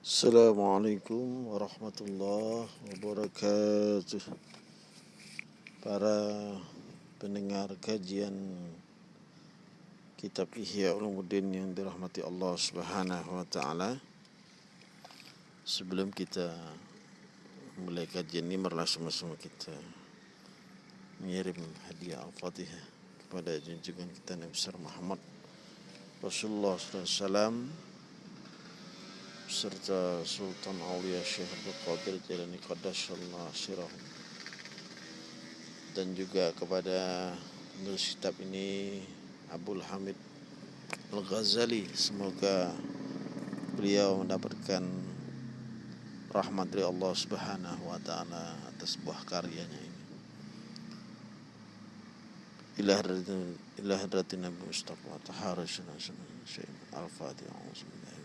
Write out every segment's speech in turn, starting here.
Assalamualaikum warahmatullahi wabarakatuh Para pendengar kajian Kitab Ihya Ulumuddin yang dirahmati Allah Subhanahu wa taala. Sebelum kita mulai kajian ini marilah sama-sama kita mengirim hadiah Al-Fatihah kepada junjungan kita Nabi Muhammad Rasulullah SAW serta Sultan Aulia Syekh Abdul Qadir Jalani Qaddasallah dan juga kepada penulis kitab ini Abdul Hamid Al-Ghazali semoga beliau mendapatkan rahmat dari Allah Subhanahu wa taala atas buah karyanya ini. Ilah Nabi Mustafa taharasana al-Fatihah.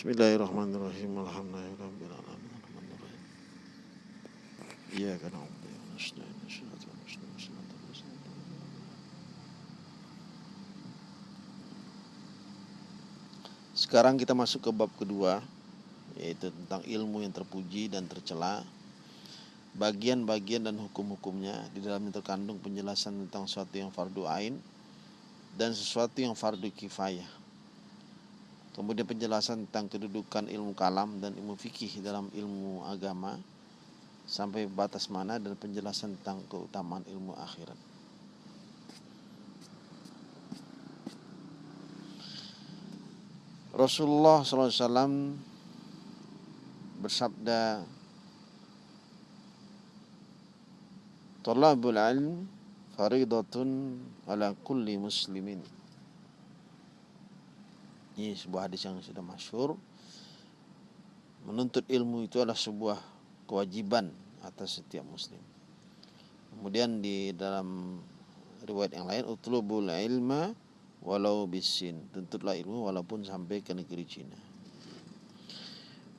Bismillahirrahmanirrahim. Sekarang kita masuk ke bab kedua yaitu tentang ilmu yang terpuji dan tercela. Bagian-bagian dan hukum-hukumnya di dalamnya terkandung penjelasan tentang sesuatu yang fardu ain dan sesuatu yang fardu kifayah Kemudian penjelasan tentang kedudukan ilmu kalam dan ilmu fikih dalam ilmu agama sampai batas mana dan penjelasan tentang keutamaan ilmu akhirat. Rasulullah SAW bersabda Talabul ilm faridatun ala kulli muslimin ini sebuah hadis yang sudah masyur. Menuntut ilmu itu adalah sebuah kewajiban atas setiap muslim. Kemudian di dalam riwayat yang lain utlubul ilma walau bisin. Tuntutlah ilmu walaupun sampai ke negeri Cina.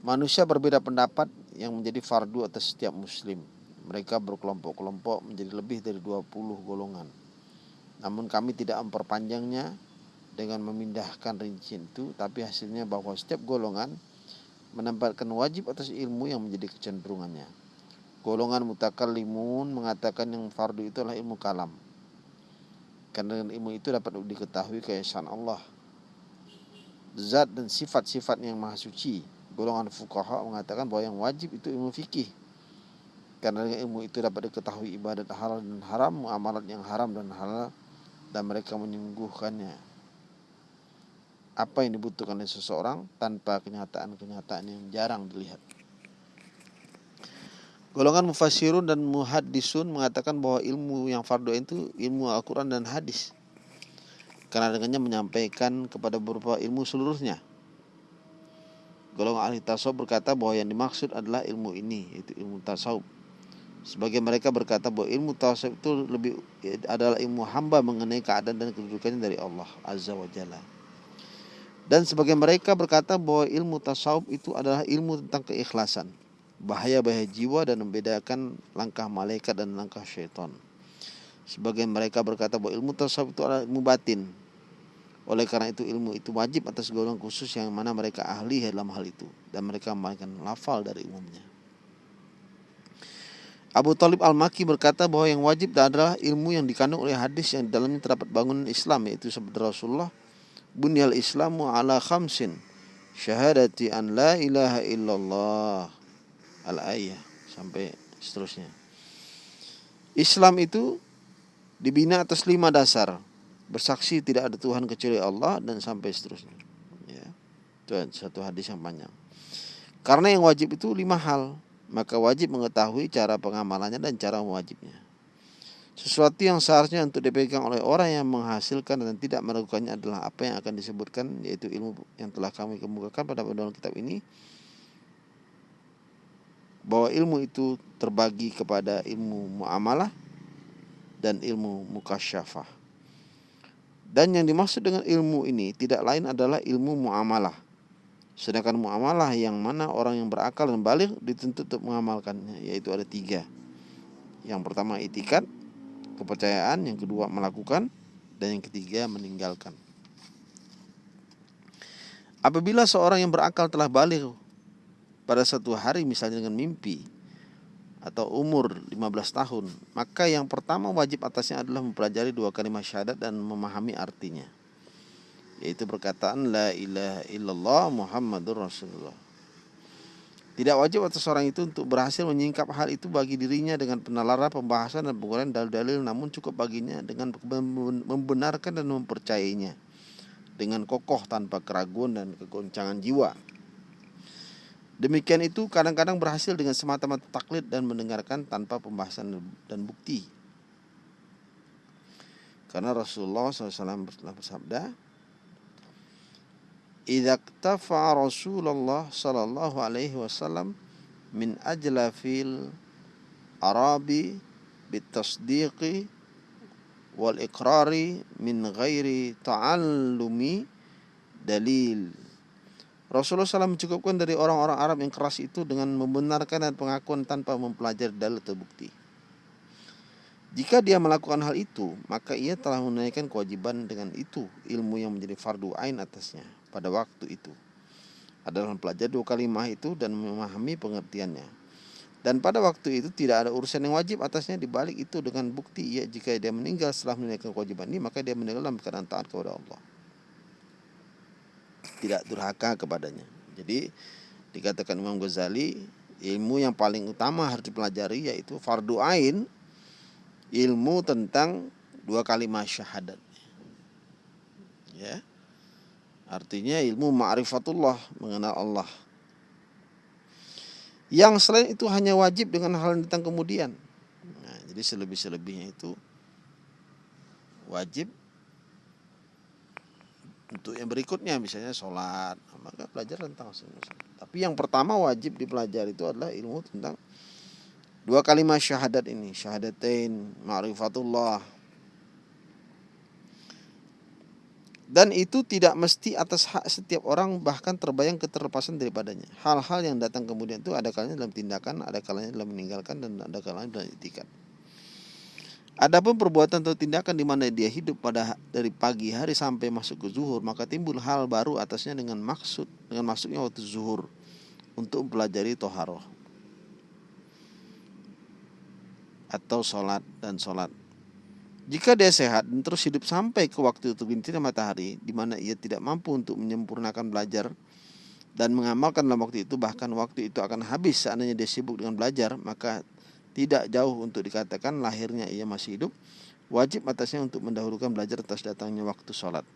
Manusia berbeda pendapat yang menjadi fardu atas setiap muslim. Mereka berkelompok-kelompok menjadi lebih dari 20 golongan. Namun kami tidak memperpanjangnya dengan memindahkan rincian itu tapi hasilnya bahwa setiap golongan menempatkan wajib atas ilmu yang menjadi kecenderungannya. Golongan mutakallimun mengatakan yang fardu itu adalah ilmu kalam. Karena ilmu itu dapat diketahui keesaan Allah. Zat dan sifat-sifat yang maha suci. Golongan fukaha mengatakan bahwa yang wajib itu ilmu fikih. Karena ilmu itu dapat diketahui ibadat halal dan haram, muamalat yang haram dan halal dan mereka menyungguhkannya apa yang dibutuhkan oleh seseorang tanpa kenyataan-kenyataan yang jarang dilihat. Golongan mufasirun dan muhaddisun mengatakan bahwa ilmu yang fardu itu ilmu Al-Quran dan hadis. Karena dengannya menyampaikan kepada beberapa ilmu seluruhnya. Golongan ahli tasawuf berkata bahwa yang dimaksud adalah ilmu ini, yaitu ilmu tasawuf. Sebagai mereka berkata bahwa ilmu tasawuf itu lebih adalah ilmu hamba mengenai keadaan dan kedudukannya dari Allah Azza wa Jalla. Dan sebagai mereka berkata bahwa ilmu tasawuf itu adalah ilmu tentang keikhlasan, bahaya-bahaya jiwa dan membedakan langkah malaikat dan langkah syaitan. Sebagai mereka berkata bahwa ilmu tasawuf itu adalah ilmu batin. Oleh karena itu ilmu itu wajib atas golongan khusus yang mana mereka ahli dalam hal itu dan mereka memainkan lafal dari umumnya. Abu Talib Al-Maki berkata bahwa yang wajib adalah ilmu yang dikandung oleh hadis yang dalamnya terdapat bangunan Islam yaitu sabda Rasulullah bunyal islamu ala khamsin. Syahadati an la ilaha illallah. Al ayah sampai seterusnya. Islam itu dibina atas lima dasar. Bersaksi tidak ada Tuhan kecuali Allah dan sampai seterusnya. Ya. Itu satu hadis yang panjang. Karena yang wajib itu lima hal. Maka wajib mengetahui cara pengamalannya dan cara mewajibnya sesuatu yang seharusnya untuk dipegang oleh orang yang menghasilkan dan tidak meragukannya adalah apa yang akan disebutkan yaitu ilmu yang telah kami kemukakan pada dalam kitab ini bahwa ilmu itu terbagi kepada ilmu muamalah dan ilmu mukasyafah. Dan yang dimaksud dengan ilmu ini tidak lain adalah ilmu muamalah. Sedangkan muamalah yang mana orang yang berakal dan balik dituntut untuk mengamalkannya yaitu ada tiga. Yang pertama itikat, kepercayaan, yang kedua melakukan, dan yang ketiga meninggalkan. Apabila seorang yang berakal telah balik pada satu hari misalnya dengan mimpi atau umur 15 tahun, maka yang pertama wajib atasnya adalah mempelajari dua kalimat syahadat dan memahami artinya. Yaitu perkataan la ilaha illallah Muhammadur Rasulullah. Tidak wajib atas orang itu untuk berhasil menyingkap hal itu bagi dirinya dengan penalara pembahasan dan penguraian dalil-dalil namun cukup baginya dengan membenarkan dan mempercayainya dengan kokoh tanpa keraguan dan kegoncangan jiwa. Demikian itu kadang-kadang berhasil dengan semata-mata taklid dan mendengarkan tanpa pembahasan dan bukti. Karena Rasulullah SAW bersabda, "Idza iktafa Rasulullah sallallahu alaihi wasallam min ajla fil arabi bitasdiqi wal iqrari min ghairi ta'allumi dalil." Rasulullah SAW mencukupkan dari orang-orang Arab yang keras itu dengan membenarkan dan pengakuan tanpa mempelajari dalil atau bukti. Jika dia melakukan hal itu, maka ia telah menunaikan kewajiban dengan itu ilmu yang menjadi fardu ain atasnya pada waktu itu. Adalah mempelajari dua kalimah itu dan memahami pengertiannya. Dan pada waktu itu tidak ada urusan yang wajib atasnya dibalik itu dengan bukti ia jika dia meninggal setelah menunaikan kewajiban ini maka dia meninggal dalam keadaan taat kepada Allah tidak durhaka kepadanya. Jadi dikatakan Imam Ghazali ilmu yang paling utama harus dipelajari yaitu fardu ain ilmu tentang dua kalimat syahadat. Ya. Artinya ilmu ma'rifatullah mengenal Allah. Yang selain itu hanya wajib dengan hal yang datang kemudian. Nah, jadi selebih-selebihnya itu wajib untuk yang berikutnya misalnya sholat maka belajar tentang sholat. tapi yang pertama wajib dipelajari itu adalah ilmu tentang dua kalimat syahadat ini syahadatain ma'rifatullah dan itu tidak mesti atas hak setiap orang bahkan terbayang keterlepasan daripadanya. Hal-hal yang datang kemudian itu ada kalanya dalam tindakan ada kalanya dalam meninggalkan dan ada kalanya dalam itikat Adapun perbuatan atau tindakan di mana dia hidup pada dari pagi hari sampai masuk ke zuhur, maka timbul hal baru atasnya dengan maksud dengan masuknya waktu zuhur untuk mempelajari toharoh. Atau sholat dan sholat. Jika dia sehat dan terus hidup sampai ke waktu terbitnya matahari, di mana ia tidak mampu untuk menyempurnakan belajar dan mengamalkan dalam waktu itu, bahkan waktu itu akan habis seandainya dia sibuk dengan belajar, maka tidak jauh untuk dikatakan lahirnya ia masih hidup, wajib atasnya untuk mendahulukan belajar atas datangnya waktu sholat.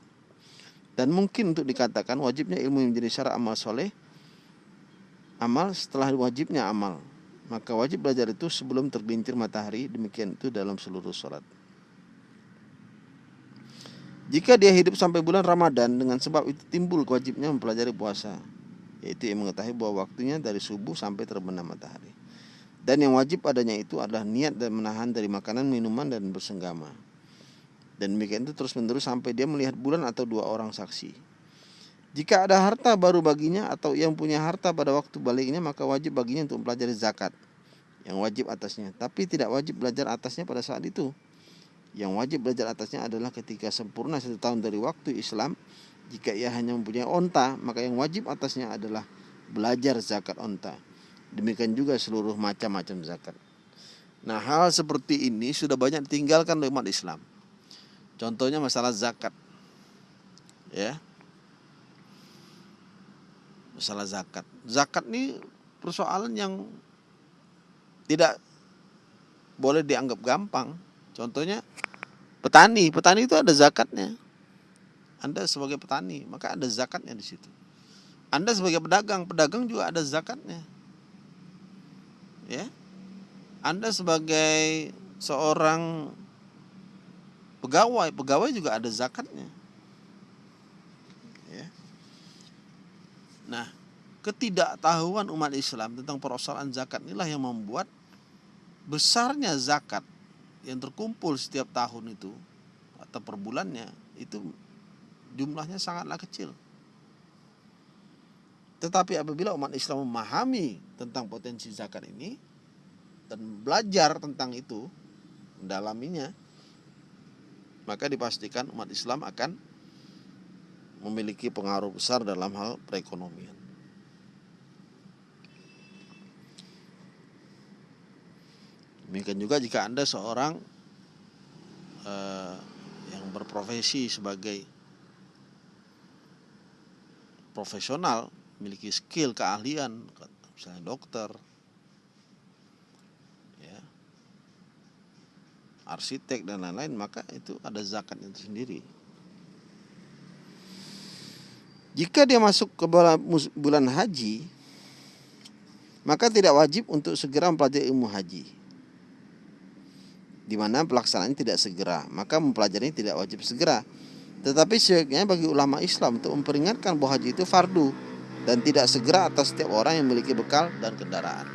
Dan mungkin untuk dikatakan wajibnya ilmu yang menjadi syarat amal soleh, amal setelah wajibnya amal. Maka wajib belajar itu sebelum tergelincir matahari, demikian itu dalam seluruh sholat. Jika dia hidup sampai bulan Ramadan dengan sebab itu timbul kewajibnya mempelajari puasa, yaitu yang mengetahui bahwa waktunya dari subuh sampai terbenam matahari. Dan yang wajib padanya itu adalah niat dan menahan dari makanan, minuman, dan bersenggama. Dan demikian itu terus menerus sampai dia melihat bulan atau dua orang saksi. Jika ada harta baru baginya atau yang punya harta pada waktu baliknya maka wajib baginya untuk mempelajari zakat yang wajib atasnya. Tapi tidak wajib belajar atasnya pada saat itu. Yang wajib belajar atasnya adalah ketika sempurna satu tahun dari waktu Islam. Jika ia hanya mempunyai onta, maka yang wajib atasnya adalah belajar zakat onta. Demikian juga seluruh macam-macam zakat. Nah hal seperti ini sudah banyak ditinggalkan oleh umat Islam. Contohnya masalah zakat. Ya. Masalah zakat. Zakat ini persoalan yang tidak boleh dianggap gampang. Contohnya petani, petani itu ada zakatnya. Anda sebagai petani, maka ada zakatnya di situ. Anda sebagai pedagang, pedagang juga ada zakatnya ya Anda sebagai seorang pegawai pegawai juga ada zakatnya ya nah ketidaktahuan umat Islam tentang persoalan zakat inilah yang membuat besarnya zakat yang terkumpul setiap tahun itu atau per bulannya itu jumlahnya sangatlah kecil. Tetapi apabila umat Islam memahami tentang potensi zakat ini dan belajar tentang itu, mendalaminya, maka dipastikan umat Islam akan memiliki pengaruh besar dalam hal perekonomian. Demikian juga jika Anda seorang uh, yang berprofesi sebagai profesional, memiliki skill, keahlian, misalnya dokter, ya, arsitek dan lain-lain, maka itu ada zakat itu sendiri. Jika dia masuk ke bulan haji, maka tidak wajib untuk segera mempelajari ilmu haji. Di mana pelaksanaannya tidak segera, maka mempelajarinya tidak wajib segera. Tetapi sebaiknya bagi ulama Islam untuk memperingatkan bahwa haji itu fardu dan tidak segera atas setiap orang yang memiliki bekal dan kendaraan.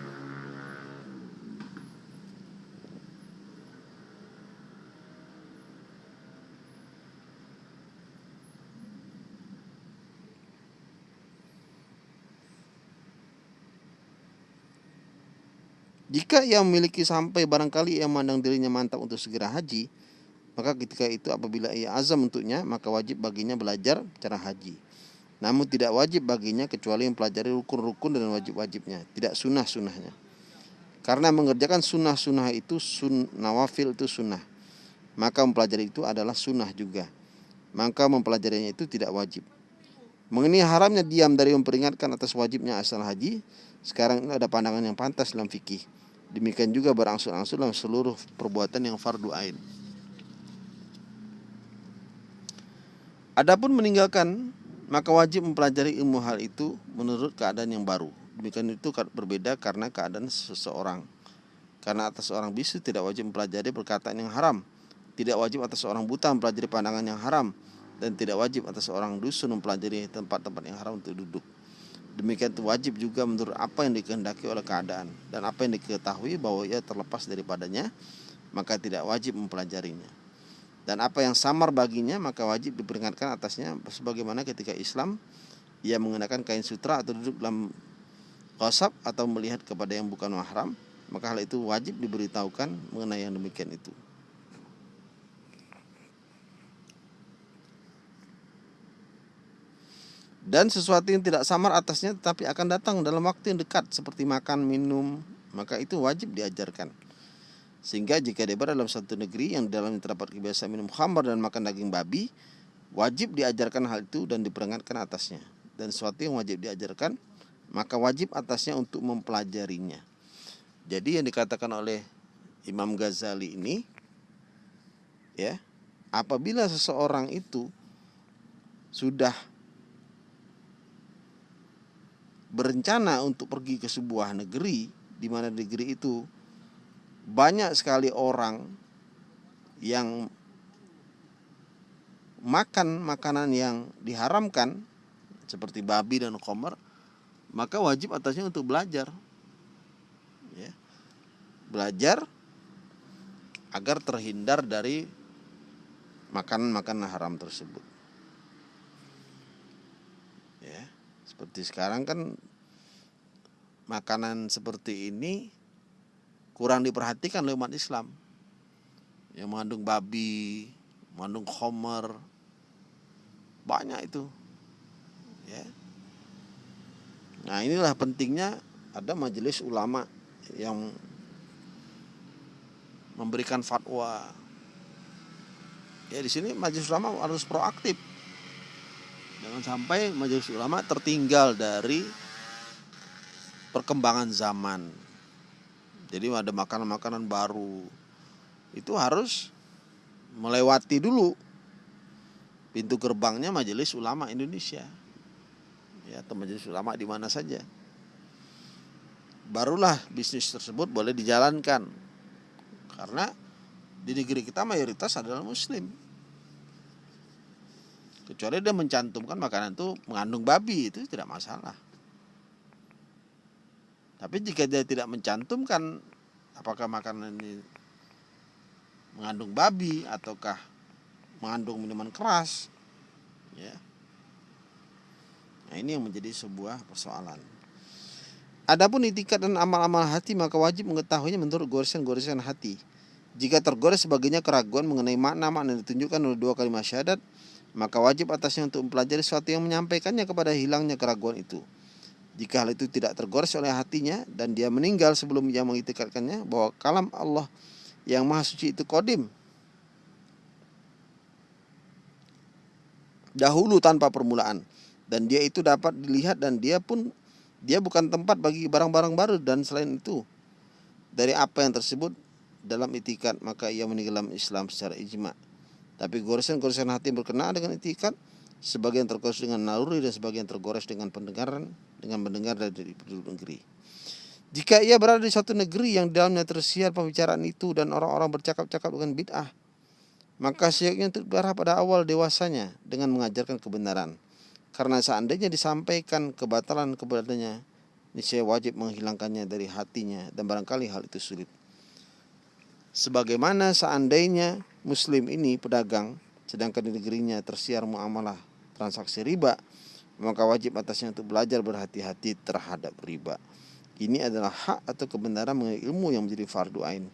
Jika ia memiliki sampai barangkali ia memandang dirinya mantap untuk segera haji, maka ketika itu apabila ia azam untuknya, maka wajib baginya belajar cara haji. Namun tidak wajib baginya kecuali mempelajari rukun-rukun dan wajib-wajibnya, tidak sunnah-sunnahnya. Karena mengerjakan sunnah-sunnah itu sun, nawafil itu sunnah. Maka mempelajari itu adalah sunnah juga. Maka mempelajarinya itu tidak wajib. Mengenai haramnya diam dari memperingatkan atas wajibnya asal haji, sekarang ini ada pandangan yang pantas dalam fikih. Demikian juga berangsur-angsur dalam seluruh perbuatan yang fardu ain. Adapun meninggalkan maka wajib mempelajari ilmu hal itu menurut keadaan yang baru. Demikian itu berbeda karena keadaan seseorang. Karena atas seorang bisu tidak wajib mempelajari perkataan yang haram. Tidak wajib atas seorang buta mempelajari pandangan yang haram dan tidak wajib atas seorang dusun mempelajari tempat-tempat yang haram untuk duduk. Demikian itu wajib juga menurut apa yang dikehendaki oleh keadaan dan apa yang diketahui bahwa ia terlepas daripadanya, maka tidak wajib mempelajarinya. Dan apa yang samar baginya maka wajib diperingatkan atasnya sebagaimana ketika Islam ia mengenakan kain sutra atau duduk dalam qasab atau melihat kepada yang bukan mahram, maka hal itu wajib diberitahukan mengenai yang demikian itu. Dan sesuatu yang tidak samar atasnya tetapi akan datang dalam waktu yang dekat seperti makan, minum, maka itu wajib diajarkan. Sehingga jika dia berada dalam satu negeri yang dalamnya terdapat kebiasaan minum khamar dan makan daging babi, wajib diajarkan hal itu dan diperingatkan atasnya. Dan sesuatu yang wajib diajarkan, maka wajib atasnya untuk mempelajarinya. Jadi yang dikatakan oleh Imam Ghazali ini ya, apabila seseorang itu sudah berencana untuk pergi ke sebuah negeri di mana negeri itu banyak sekali orang yang makan makanan yang diharamkan seperti babi dan komer maka wajib atasnya untuk belajar. Ya. belajar agar terhindar dari makanan-makanan haram tersebut Seperti sekarang kan makanan seperti ini kurang diperhatikan oleh umat Islam. Yang mengandung babi, mengandung homer, banyak itu. Ya. Nah inilah pentingnya ada majelis ulama yang memberikan fatwa. Ya di sini majelis ulama harus proaktif Jangan sampai majelis ulama tertinggal dari perkembangan zaman. Jadi ada makanan-makanan baru. Itu harus melewati dulu pintu gerbangnya majelis ulama Indonesia. Ya, atau majelis ulama di mana saja. Barulah bisnis tersebut boleh dijalankan. Karena di negeri kita mayoritas adalah muslim kecuali dia mencantumkan makanan itu mengandung babi itu tidak masalah. Tapi jika dia tidak mencantumkan apakah makanan ini mengandung babi ataukah mengandung minuman keras ya? Nah ini yang menjadi sebuah persoalan. Adapun itikat dan amal-amal hati maka wajib mengetahuinya menurut goresan-goresan hati. Jika tergores sebagainya keraguan mengenai makna-makna yang ditunjukkan oleh dua kalimat syahadat, maka wajib atasnya untuk mempelajari sesuatu yang menyampaikannya kepada hilangnya keraguan itu. Jika hal itu tidak tergores oleh hatinya dan dia meninggal sebelum ia mengitikadkannya bahwa kalam Allah yang maha suci itu kodim. Dahulu tanpa permulaan. Dan dia itu dapat dilihat dan dia pun dia bukan tempat bagi barang-barang baru dan selain itu dari apa yang tersebut dalam itikat maka ia meninggal Islam secara ijma. Tapi goresan-goresan hati berkenaan dengan itikat sebagian tergores dengan naluri dan sebagian tergores dengan pendengaran dengan mendengar dari penduduk negeri. Jika ia berada di suatu negeri yang dalamnya tersiar pembicaraan itu dan orang-orang bercakap-cakap dengan bid'ah, maka seyogyanya untuk berharap pada awal dewasanya dengan mengajarkan kebenaran. Karena seandainya disampaikan kebatalan kepadanya, niscaya wajib menghilangkannya dari hatinya dan barangkali hal itu sulit. Sebagaimana seandainya muslim ini pedagang sedangkan di negerinya tersiar muamalah transaksi riba maka wajib atasnya untuk belajar berhati-hati terhadap riba. Ini adalah hak atau kebenaran mengenai ilmu yang menjadi fardu ain.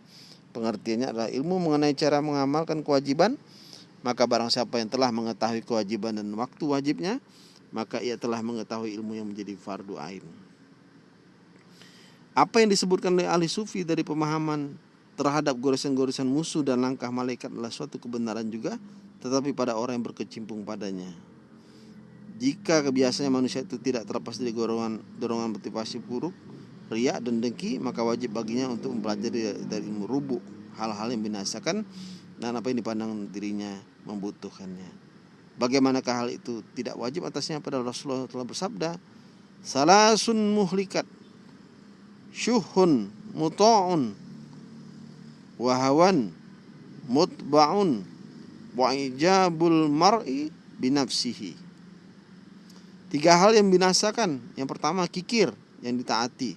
Pengertiannya adalah ilmu mengenai cara mengamalkan kewajiban, maka barang siapa yang telah mengetahui kewajiban dan waktu wajibnya, maka ia telah mengetahui ilmu yang menjadi fardu ain. Apa yang disebutkan oleh ahli sufi dari pemahaman terhadap goresan-goresan musuh dan langkah malaikat adalah suatu kebenaran juga tetapi pada orang yang berkecimpung padanya. Jika kebiasaannya manusia itu tidak terlepas dari dorongan dorongan motivasi buruk, riak dan dengki, maka wajib baginya untuk mempelajari dari ilmu rubuk hal-hal yang binasakan dan apa yang dipandang dirinya membutuhkannya. Bagaimanakah hal itu tidak wajib atasnya pada Rasulullah telah bersabda, Salasun muhlikat, syuhun muta'un, wahawan mutba'un, wa ijabul mar'i binafsihi. Tiga hal yang binasakan. Yang pertama kikir yang ditaati.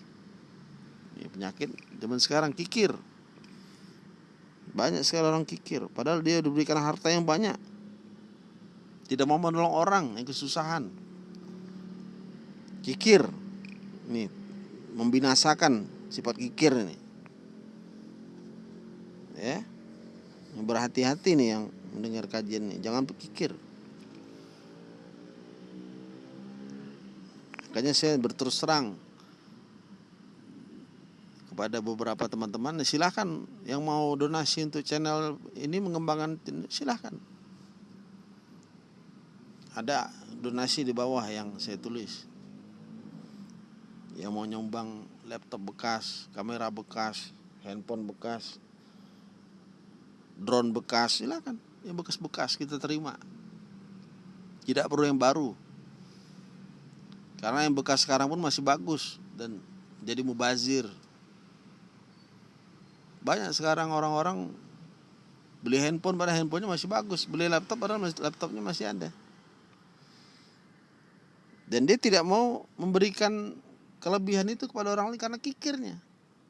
Ini penyakit zaman sekarang kikir. Banyak sekali orang kikir. Padahal dia diberikan harta yang banyak. Tidak mau menolong orang yang kesusahan. Kikir. Ini membinasakan sifat kikir ini. Ya. Berhati-hati nih yang mendengar kajian ini. Jangan berkikir. Makanya saya berterus terang kepada beberapa teman-teman silahkan yang mau donasi untuk channel ini mengembangkan silahkan ada donasi di bawah yang saya tulis yang mau nyumbang laptop bekas kamera bekas handphone bekas drone bekas silakan yang bekas-bekas kita terima tidak perlu yang baru karena yang bekas sekarang pun masih bagus dan jadi mubazir. Banyak sekarang orang-orang beli handphone pada handphonenya masih bagus, beli laptop padahal laptopnya masih ada. Dan dia tidak mau memberikan kelebihan itu kepada orang lain karena kikirnya,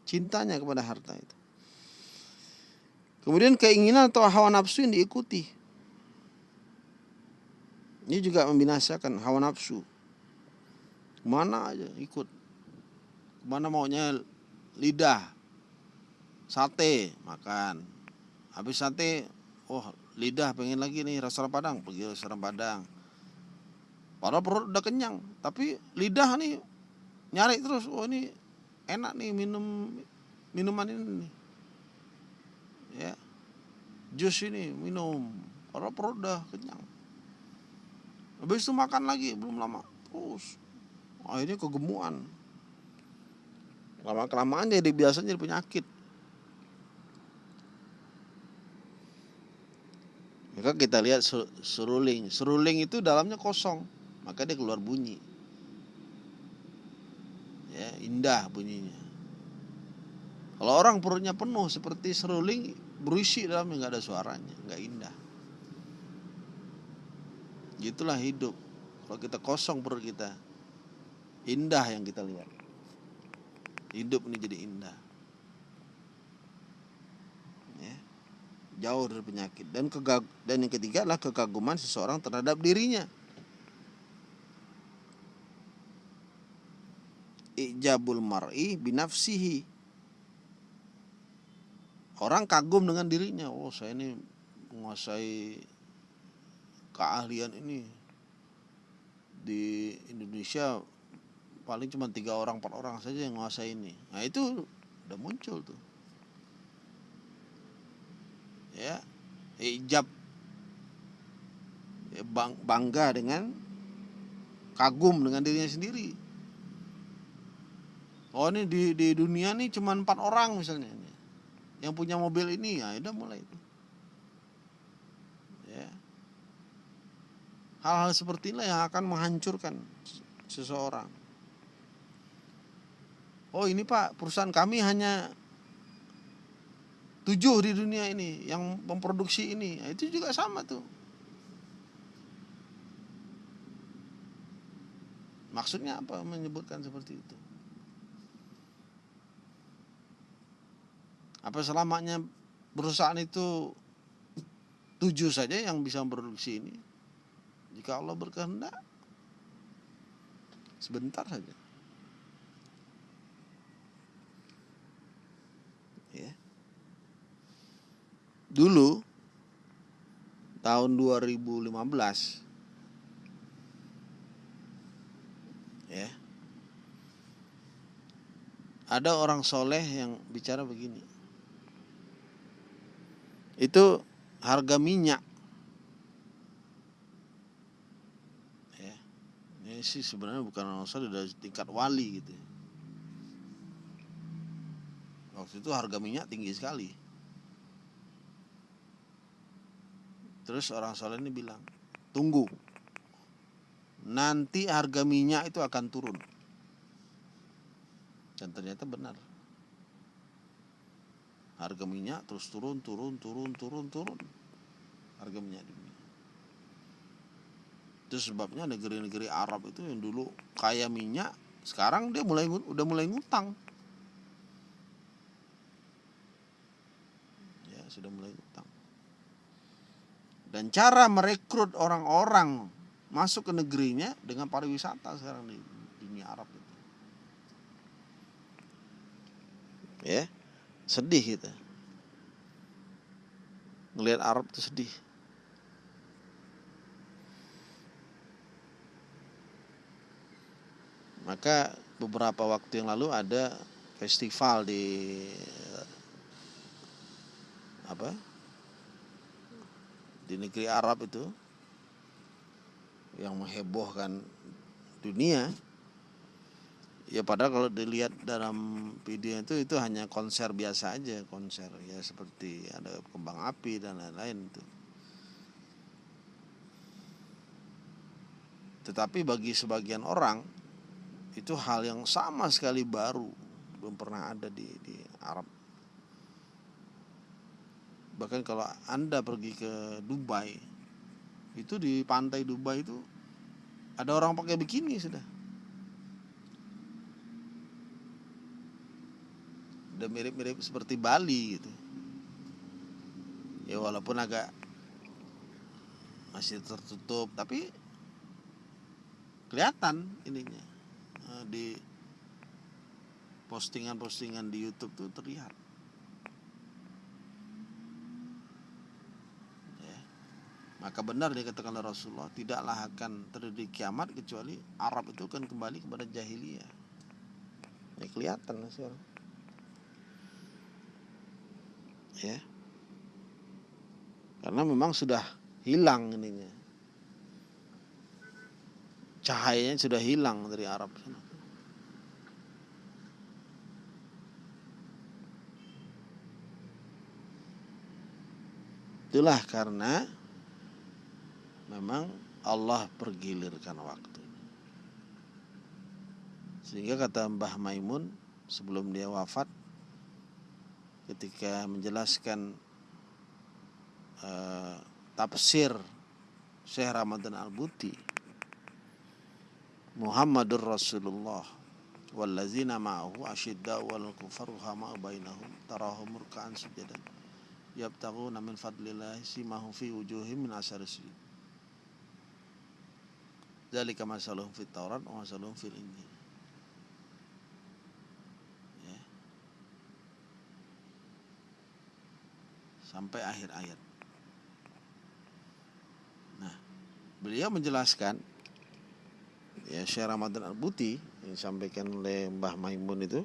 cintanya kepada harta itu. Kemudian keinginan atau hawa nafsu yang diikuti. Ini juga membinasakan hawa nafsu. Mana aja ikut. Mana maunya lidah. Sate makan. Habis sate oh lidah pengen lagi nih restoran padang. Pergi restoran padang. Padahal perut udah kenyang. Tapi lidah nih nyari terus. Oh ini enak nih minum minuman ini nih. Ya. Jus ini minum padahal perut udah kenyang. Habis itu makan lagi belum lama terus. Akhirnya kegemuan. Lama kelamaan jadi biasanya jadi penyakit. Maka kita lihat seruling. Seruling itu dalamnya kosong maka dia keluar bunyi. Ya indah bunyinya. Kalau orang perutnya penuh seperti seruling berisi dalamnya nggak ada suaranya nggak indah gitulah hidup kalau kita kosong perut kita Indah yang kita lihat. Hidup ini jadi indah. Ya. Jauh dari penyakit dan kegag dan yang ketiga adalah kekaguman seseorang terhadap dirinya. Ijabul mar'i binafsihi. Orang kagum dengan dirinya. Oh, saya ini menguasai keahlian ini. Di Indonesia paling cuma tiga orang empat orang saja yang menguasai ini. Nah itu udah muncul tuh. Ya ijab ya, bang, bangga dengan kagum dengan dirinya sendiri. Oh ini di di dunia nih cuma empat orang misalnya yang punya mobil ini ya udah mulai itu. Ya. Hal-hal seperti inilah yang akan menghancurkan seseorang. Oh ini pak perusahaan kami hanya tujuh di dunia ini yang memproduksi ini. Nah, itu juga sama tuh. Maksudnya apa menyebutkan seperti itu apa selamanya perusahaan itu tujuh saja yang bisa memproduksi ini? Jika Allah berkehendak sebentar saja. Dulu tahun 2015 ya ada orang soleh yang bicara begini itu harga minyak. Ya. Ini sih sebenarnya bukan soleh dari tingkat wali gitu. Waktu itu harga minyak tinggi sekali. Terus orang soleh ini bilang, tunggu, nanti harga minyak itu akan turun. Dan ternyata benar. Harga minyak terus turun, turun, turun, turun, turun. Harga minyak dunia. Itu sebabnya negeri-negeri Arab itu yang dulu kaya minyak, sekarang dia mulai udah mulai ngutang. Ya, sudah mulai ngutang dan cara merekrut orang-orang masuk ke negerinya dengan pariwisata sekarang di dunia Arab itu. Ya, sedih kita. Ngelihat Arab itu sedih. Maka beberapa waktu yang lalu ada festival di apa di negeri Arab itu yang menghebohkan dunia ya padahal kalau dilihat dalam video itu itu hanya konser biasa aja konser ya seperti ada kembang api dan lain-lain itu tetapi bagi sebagian orang itu hal yang sama sekali baru belum pernah ada di di Arab. Bahkan kalau anda pergi ke Dubai itu di pantai Dubai itu ada orang pakai bikini sudah udah mirip-mirip seperti Bali gitu ya walaupun agak masih tertutup tapi kelihatan ininya eh, di postingan-postingan di YouTube tuh terlihat Maka benar dikatakan oleh Rasulullah, tidaklah akan terjadi kiamat kecuali Arab itu akan kembali kepada jahiliyah. Ya kelihatan sekarang. Ya. Karena memang sudah hilang ininya. Cahayanya sudah hilang dari Arab sana. Itulah karena memang Allah pergilirkan waktu. Sehingga kata Mbah Maimun sebelum dia wafat ketika menjelaskan uh, tafsir Syekh Ramadan Al-Buti Muhammadur Rasulullah wallazina ma'ahu asyidda wal kufar hama bainahum tarahum ruk'an sujadan yabtaguna min fadlillahi simahum fi wujuhim min asari sujud Zalika masaluhum fit Taurat wa masaluhum fil Injil. Ya. Sampai akhir ayat. Nah, beliau menjelaskan ya Syekh Ramadan Al-Buti yang disampaikan oleh Mbah Maimun itu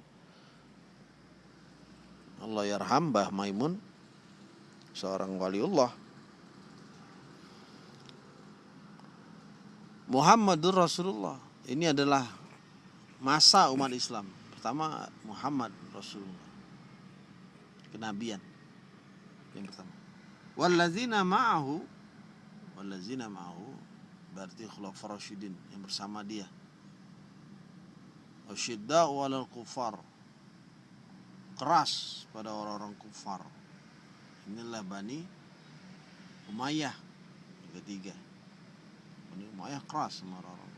Allah yarham Mbah Maimun seorang waliullah. Muhammadur Rasulullah. Ini adalah masa umat Islam. Pertama Muhammad Rasulullah. Kenabian yang pertama. Wallazina ma'ahu wallazina ma'ahu berarti khulafar rasyidin yang bersama dia. Asyidda'u 'alal kufar. Keras pada orang-orang kufar. Inilah Bani Umayyah ketiga. Bani Umayyah keras sama orang-orang.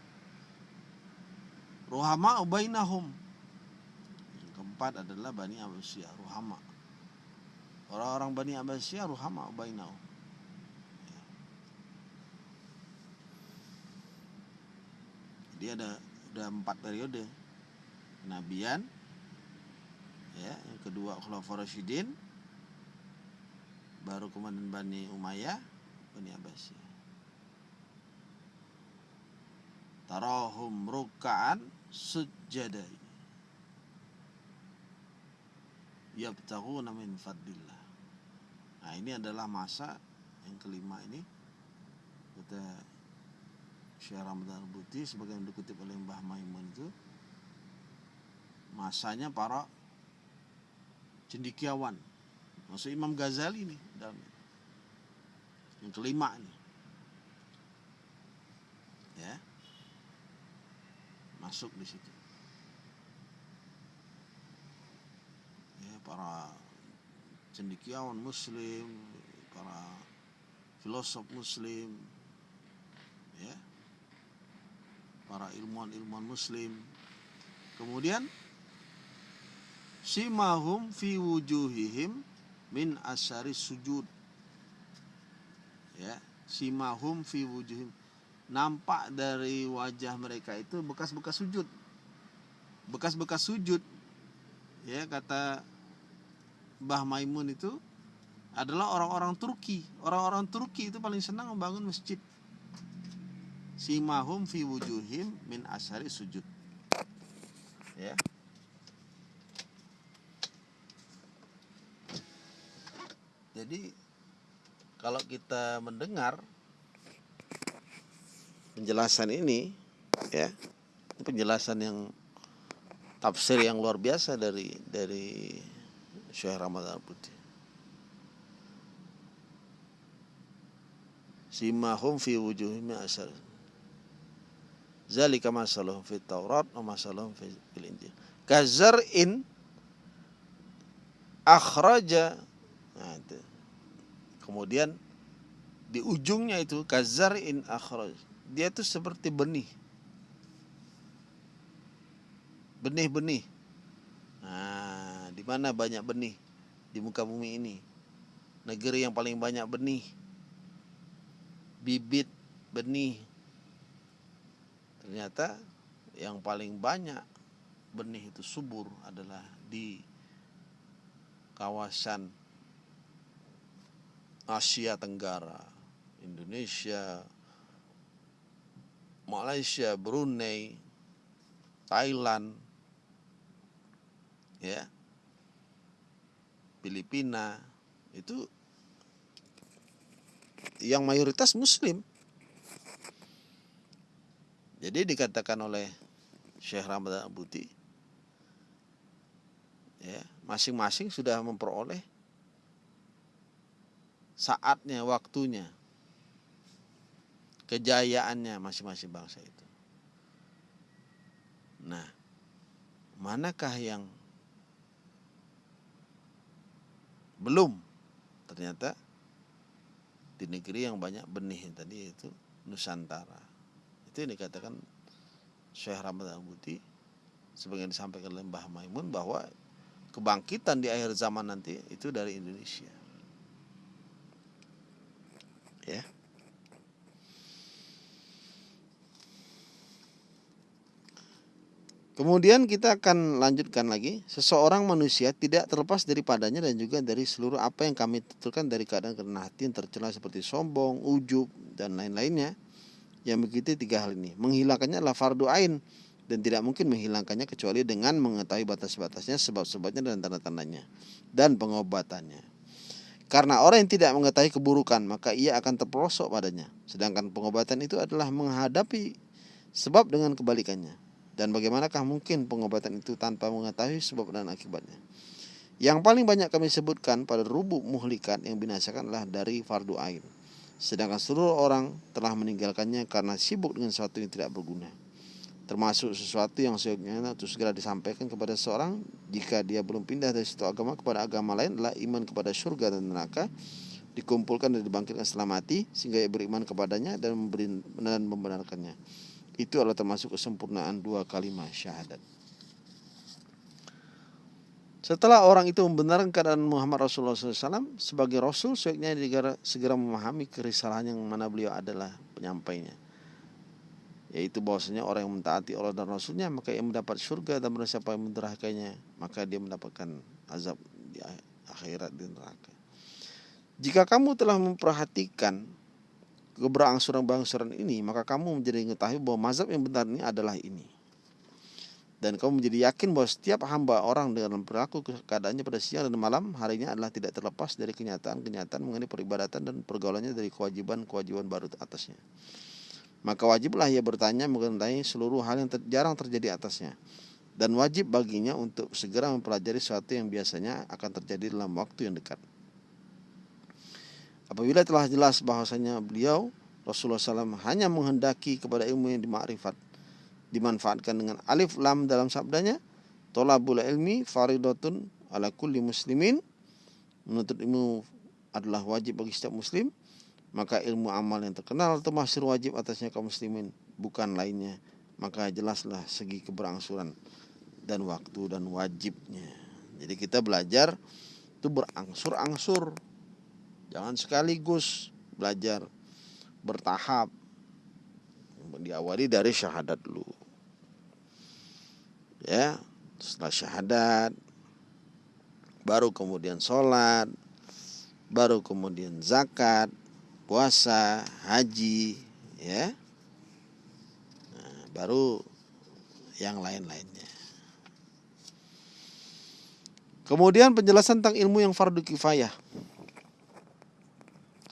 Ruhama ubainahum yang keempat adalah Bani Abbasiyah Ruhama orang-orang Bani Abbasiyah Ruhama ubainahum dia ada ada empat periode. Kenabian ya yang kedua Khulafaur Rasyidin baru kemudian Bani Umayyah Bani Abbasiyah tarahum ruka'an sujada yabtaghuna min fadlillah nah ini adalah masa yang kelima ini. Kata Syekh Ramadan Buti sebagai yang dikutip oleh Mbah Maimun itu masanya para cendikiawan. Maksud Imam Ghazali dalam yang kelima ini. Ya. Masuk di situ. Ya para cendikiawan muslim para filosof muslim ya. Para ilmuwan-ilmuwan muslim. Kemudian simahum fi wujuhihim min asyari sujud. Ya simahum fi wujuhim nampak dari wajah mereka itu bekas-bekas sujud. Bekas-bekas sujud. Ya kata Mbah Maimun itu adalah orang-orang Turki. Orang-orang Turki itu paling senang membangun masjid. Simahum fi wujuhim min asyari sujud. Ya. Jadi kalau kita mendengar penjelasan ini ya, penjelasan yang tafsir yang luar biasa dari dari Syekh Ramadan Putih. Simahum fi wujuhim asar. Zalika masalahum fi Taurat wa masalahum fil Injil. Kazar'in akhraja nah, itu. Kemudian di ujungnya itu kazar'in akhraj. Dia itu seperti benih. Benih-benih. Nah, mana banyak benih di muka bumi ini? Negeri yang paling banyak benih. Bibit benih. Ternyata yang paling banyak benih itu subur adalah di kawasan Asia Tenggara, Indonesia, Malaysia, Brunei, Thailand, ya, Filipina, itu yang mayoritas Muslim. Jadi dikatakan oleh Syekh Ramadan Abuti, ya, masing-masing sudah memperoleh saatnya, waktunya, kejayaannya masing-masing bangsa itu. Nah, manakah yang belum? Ternyata di negeri yang banyak benih tadi itu Nusantara. Itu yang dikatakan Syekh Ramadan Buti sebagian disampaikan oleh Mbah Maimun bahwa kebangkitan di akhir zaman nanti itu dari Indonesia ya Kemudian kita akan lanjutkan lagi. Seseorang manusia tidak terlepas daripadanya dan juga dari seluruh apa yang kami tentukan dari keadaan karena hati yang tercela seperti sombong, ujub, dan lain-lainnya. yang mengikuti tiga hal ini. Menghilangkannya adalah fardu ain dan tidak mungkin menghilangkannya kecuali dengan mengetahui batas-batasnya, sebab-sebabnya dan tanda-tandanya dan pengobatannya. Karena orang yang tidak mengetahui keburukan, maka ia akan terperosok padanya. Sedangkan pengobatan itu adalah menghadapi sebab dengan kebalikannya. Dan bagaimanakah mungkin pengobatan itu tanpa mengetahui sebab dan akibatnya? Yang paling banyak kami sebutkan pada rubuk muhlikat yang binasakan adalah dari fardu ain. Sedangkan seluruh orang telah meninggalkannya karena sibuk dengan sesuatu yang tidak berguna. Termasuk sesuatu yang seyogyanya untuk segera disampaikan kepada seorang jika dia belum pindah dari satu agama kepada agama lain adalah iman kepada surga dan neraka dikumpulkan dan dibangkitkan setelah mati sehingga ia beriman kepadanya dan memberi dan membenarkannya. Itu adalah termasuk kesempurnaan dua kalimat syahadat. Setelah orang itu membenarkan keadaan Muhammad Rasulullah SAW sebagai Rasul, sebaiknya segera memahami kerisalahan yang mana beliau adalah penyampainya. Yaitu bahwasanya orang yang mentaati Allah dan Rasulnya maka ia mendapat surga dan merasa siapa yang mendurhakainya maka dia mendapatkan azab di akhirat di neraka. Jika kamu telah memperhatikan keberangsuran-bangsuran ini maka kamu menjadi mengetahui bahwa mazhab yang benar ini adalah ini dan kamu menjadi yakin bahwa setiap hamba orang dengan perilaku keadaannya pada siang dan malam harinya adalah tidak terlepas dari kenyataan-kenyataan mengenai peribadatan dan pergaulannya dari kewajiban-kewajiban baru atasnya. Maka wajiblah ia bertanya mengenai seluruh hal yang ter jarang terjadi atasnya. Dan wajib baginya untuk segera mempelajari sesuatu yang biasanya akan terjadi dalam waktu yang dekat. Apabila telah jelas bahwasanya beliau Rasulullah SAW hanya menghendaki kepada ilmu yang dimakrifat dimanfaatkan dengan alif lam dalam sabdanya tolabul ilmi faridatun ala kulli muslimin. Menuntut ilmu adalah wajib bagi setiap muslim maka ilmu amal yang terkenal atau masyur wajib atasnya kaum muslimin bukan lainnya. Maka jelaslah segi keberangsuran dan waktu dan wajibnya. Jadi kita belajar itu berangsur-angsur jangan sekaligus belajar bertahap. Diawali dari syahadat dulu. Ya setelah syahadat baru kemudian sholat baru kemudian zakat puasa haji ya. Nah, baru yang lain-lainnya. Kemudian penjelasan tentang ilmu yang fardu kifayah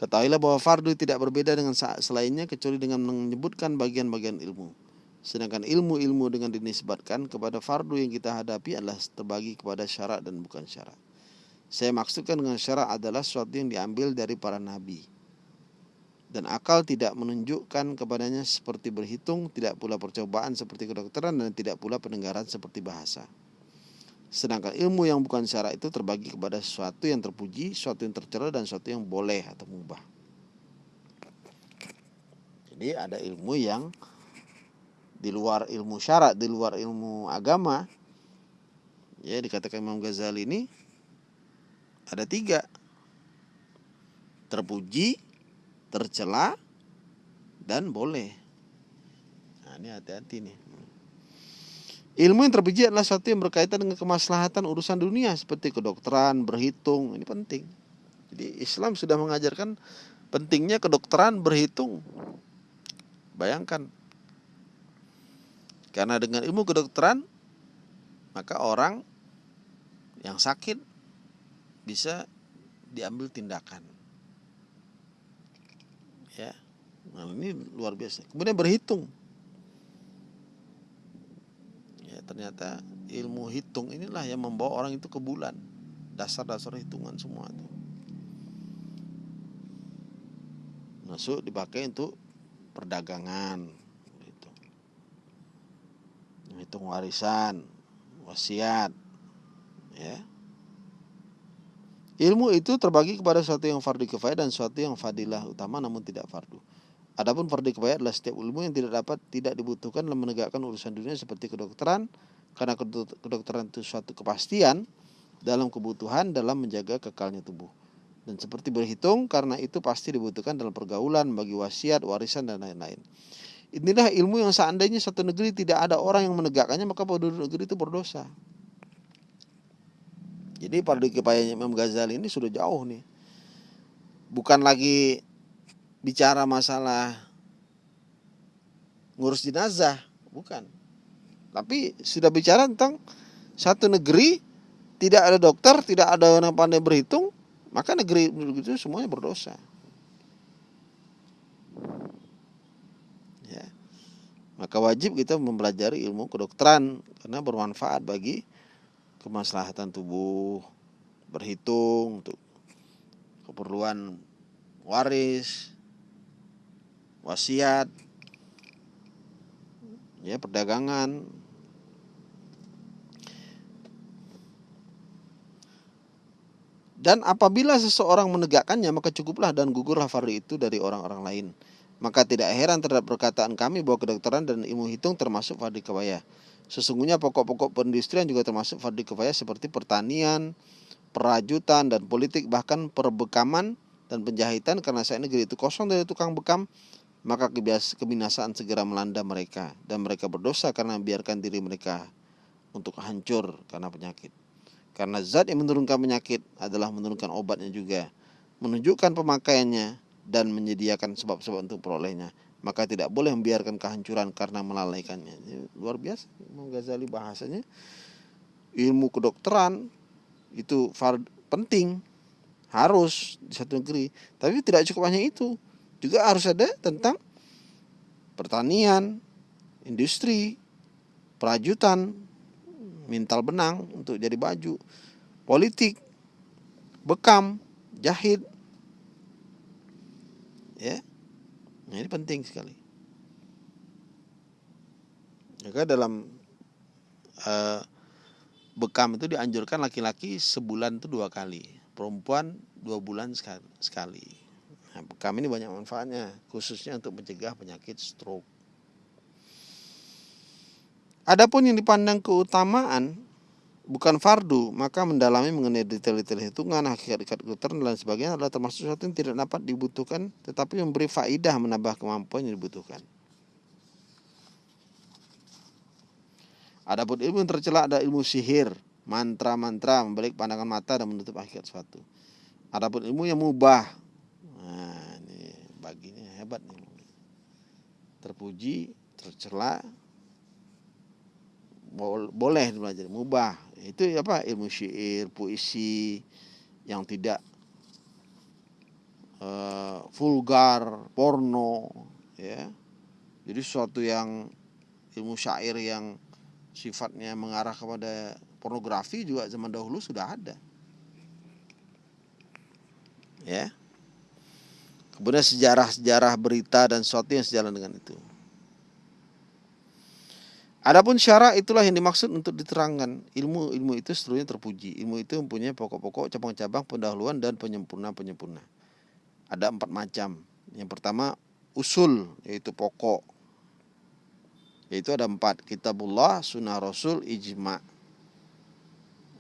Ketahuilah bahwa fardu tidak berbeda dengan selainnya kecuali dengan menyebutkan bagian-bagian ilmu. Sedangkan ilmu-ilmu dengan dinisbatkan kepada fardu yang kita hadapi adalah terbagi kepada syarat dan bukan syarat. Saya maksudkan dengan syarat adalah sesuatu yang diambil dari para nabi. Dan akal tidak menunjukkan kepadanya seperti berhitung, tidak pula percobaan seperti kedokteran, dan tidak pula pendengaran seperti bahasa. Sedangkan ilmu yang bukan syarat itu terbagi kepada sesuatu yang terpuji, sesuatu yang tercela dan sesuatu yang boleh atau mubah. Jadi ada ilmu yang di luar ilmu syarat, di luar ilmu agama. Ya dikatakan Imam Ghazali ini ada tiga. Terpuji, tercela, dan boleh. Nah ini hati-hati nih. Ilmu yang terpuji adalah sesuatu yang berkaitan dengan kemaslahatan urusan dunia seperti kedokteran, berhitung, ini penting. Jadi Islam sudah mengajarkan pentingnya kedokteran berhitung. Bayangkan. Karena dengan ilmu kedokteran maka orang yang sakit bisa diambil tindakan. Ya. Nah, ini luar biasa. Kemudian berhitung ternyata ilmu hitung inilah yang membawa orang itu ke bulan. Dasar-dasar hitungan semua itu. Masuk dipakai untuk perdagangan gitu. hitung warisan wasiat ya. Ilmu itu terbagi kepada sesuatu yang fardu kifayah dan sesuatu yang fadilah utama namun tidak fardu Adapun fardu kifayah adalah setiap ilmu yang tidak dapat tidak dibutuhkan dalam menegakkan urusan dunia seperti kedokteran karena kedokteran itu suatu kepastian dalam kebutuhan dalam menjaga kekalnya tubuh. Dan seperti berhitung karena itu pasti dibutuhkan dalam pergaulan bagi wasiat, warisan dan lain-lain. Inilah ilmu yang seandainya satu negeri tidak ada orang yang menegakkannya maka penduduk negeri itu berdosa. Jadi fardu kifayahnya Imam Ghazali ini sudah jauh nih. Bukan lagi bicara masalah ngurus jenazah, bukan. Tapi sudah bicara tentang satu negeri tidak ada dokter, tidak ada orang pandai berhitung, maka negeri itu semuanya berdosa. Ya. Maka wajib kita mempelajari ilmu kedokteran karena bermanfaat bagi kemaslahatan tubuh, berhitung untuk keperluan waris, wasiat, ya perdagangan, Dan apabila seseorang menegakkannya maka cukuplah dan gugurlah fardu itu dari orang-orang lain. Maka tidak heran terhadap perkataan kami bahwa kedokteran dan ilmu hitung termasuk fardu kifayah. Sesungguhnya pokok-pokok perindustrian juga termasuk fardu kifayah seperti pertanian, perajutan dan politik bahkan perbekaman dan penjahitan karena saat negeri itu kosong dari tukang bekam maka kebinasaan segera melanda mereka dan mereka berdosa karena membiarkan diri mereka untuk hancur karena penyakit. Karena zat yang menurunkan penyakit adalah menurunkan obatnya juga, menunjukkan pemakaiannya dan menyediakan sebab-sebab untuk perolehnya. Maka tidak boleh membiarkan kehancuran karena melalaikannya. Luar biasa Imam Ghazali bahasanya. Ilmu kedokteran itu penting, harus di satu negeri. Tapi tidak cukup hanya itu. Juga harus ada tentang pertanian, industri, perajutan, mintal benang untuk jadi baju, politik, bekam, jahit. Ya. Nah, ini penting sekali. Maka dalam uh, bekam itu dianjurkan laki-laki sebulan itu dua kali, perempuan dua bulan sekali. Bekam ini banyak manfaatnya, khususnya untuk mencegah penyakit stroke. Adapun yang dipandang keutamaan bukan fardu, maka mendalami mengenai detail-detail hitungan, hakikat kedokteran dan sebagainya adalah termasuk sesuatu yang tidak dapat dibutuhkan, tetapi memberi faidah menambah kemampuan yang dibutuhkan. Adapun ilmu yang tercela ada ilmu sihir, mantra-mantra, membalik pandangan mata dan menutup hakikat suatu. Adapun ilmu yang mubah, nah ini baginya hebat nih. Terpuji, tercela, boleh belajar mubah. Itu apa? Ilmu syair puisi yang tidak uh, vulgar porno ya. Jadi sesuatu yang ilmu syair yang sifatnya mengarah kepada pornografi juga zaman dahulu sudah ada. Ya kemudian sejarah-sejarah berita dan sesuatu yang sejalan dengan itu Adapun syara itulah yang dimaksud untuk diterangkan. Ilmu ilmu itu seluruhnya terpuji. Ilmu itu mempunyai pokok-pokok, cabang-cabang, pendahuluan dan penyempurna-penyempurna. Ada empat macam. Yang pertama usul yaitu pokok. Yaitu ada empat kitabullah, sunnah rasul, ijma.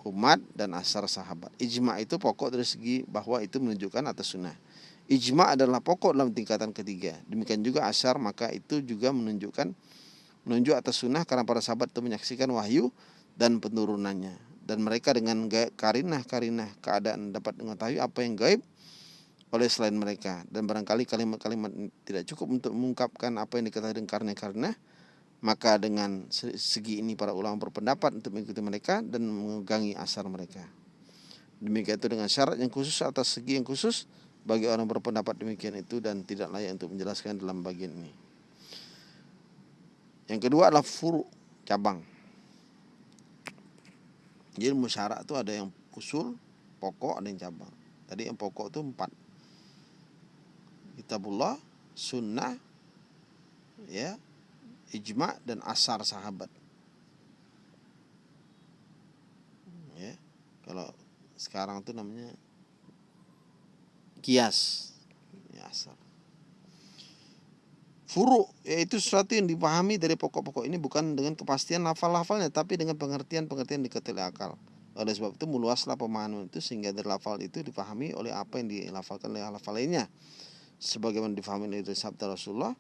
Umat dan asar sahabat. Ijma itu pokok dari segi bahwa itu menunjukkan atas sunnah. Ijma adalah pokok dalam tingkatan ketiga. Demikian juga asar maka itu juga menunjukkan menunjuk atas sunnah karena para sahabat itu menyaksikan wahyu dan penurunannya. Dan mereka dengan karinah-karinah keadaan dapat mengetahui apa yang gaib oleh selain mereka. Dan barangkali kalimat-kalimat tidak cukup untuk mengungkapkan apa yang diketahui dengan karena-karena maka dengan segi ini para ulama berpendapat untuk mengikuti mereka dan mengegangi asar mereka. Demikian itu dengan syarat yang khusus atas segi yang khusus bagi orang berpendapat demikian itu dan tidak layak untuk menjelaskan dalam bagian ini yang kedua adalah furu cabang. Jadi musyarak itu ada yang usul, pokok, ada yang cabang. Tadi yang pokok itu empat. Kitabullah, sunnah, ya, ijma dan asar sahabat. Ya, kalau sekarang itu namanya kias, asar. Furu yaitu sesuatu yang dipahami dari pokok-pokok ini bukan dengan kepastian lafal-lafalnya tapi dengan pengertian-pengertian diketahui akal. Oleh sebab itu meluaslah pemahaman itu sehingga dari lafal itu dipahami oleh apa yang dilafalkan oleh lafal lainnya. Sebagaimana difahami oleh sabda Rasulullah,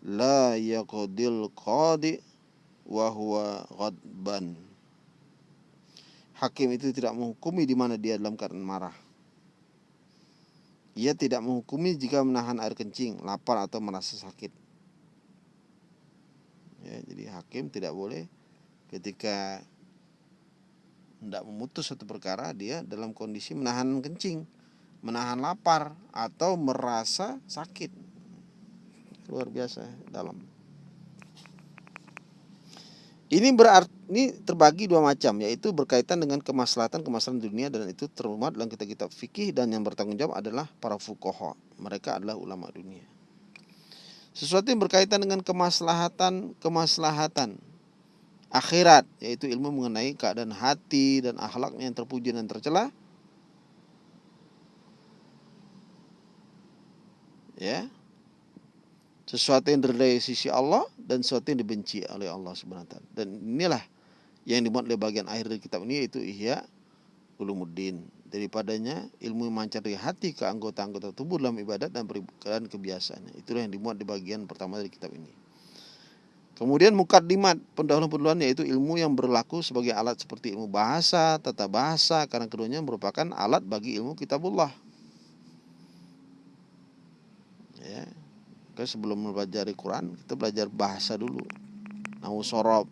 la yaqdil qadi wa huwa ghadban. Hakim itu tidak menghukumi di mana dia dalam keadaan marah. Ia tidak menghukumi jika menahan air kencing, lapar atau merasa sakit. ya jadi hakim tidak boleh ketika tidak memutus satu perkara dia dalam kondisi menahan kencing menahan lapar atau merasa sakit luar biasa dalam ini berarti ini terbagi dua macam yaitu berkaitan dengan kemaslahatan kemaslahatan dunia dan itu termuat dalam kitab-kitab fikih dan yang bertanggung jawab adalah para fukoha mereka adalah ulama dunia. Sesuatu yang berkaitan dengan kemaslahatan kemaslahatan akhirat yaitu ilmu mengenai keadaan hati dan akhlaknya yang terpuji dan tercela. Ya sesuatu yang dari sisi Allah dan sesuatu yang dibenci oleh Allah Subhanahu. Dan inilah yang dimuat oleh bagian akhir dari kitab ini yaitu Ihya Ulumuddin. Daripadanya ilmu yang mancar dari hati ke anggota-anggota tubuh dalam ibadat dan keadaan kebiasaannya. Itulah yang dimuat di bagian pertama dari kitab ini. Kemudian mukaddimat pendahuluan-pendahuluan yaitu ilmu yang berlaku sebagai alat seperti ilmu bahasa, tata bahasa karena keduanya merupakan alat bagi ilmu kitabullah. Ya, Oke, sebelum belajar Quran, kita belajar bahasa dulu. Nahu sorob.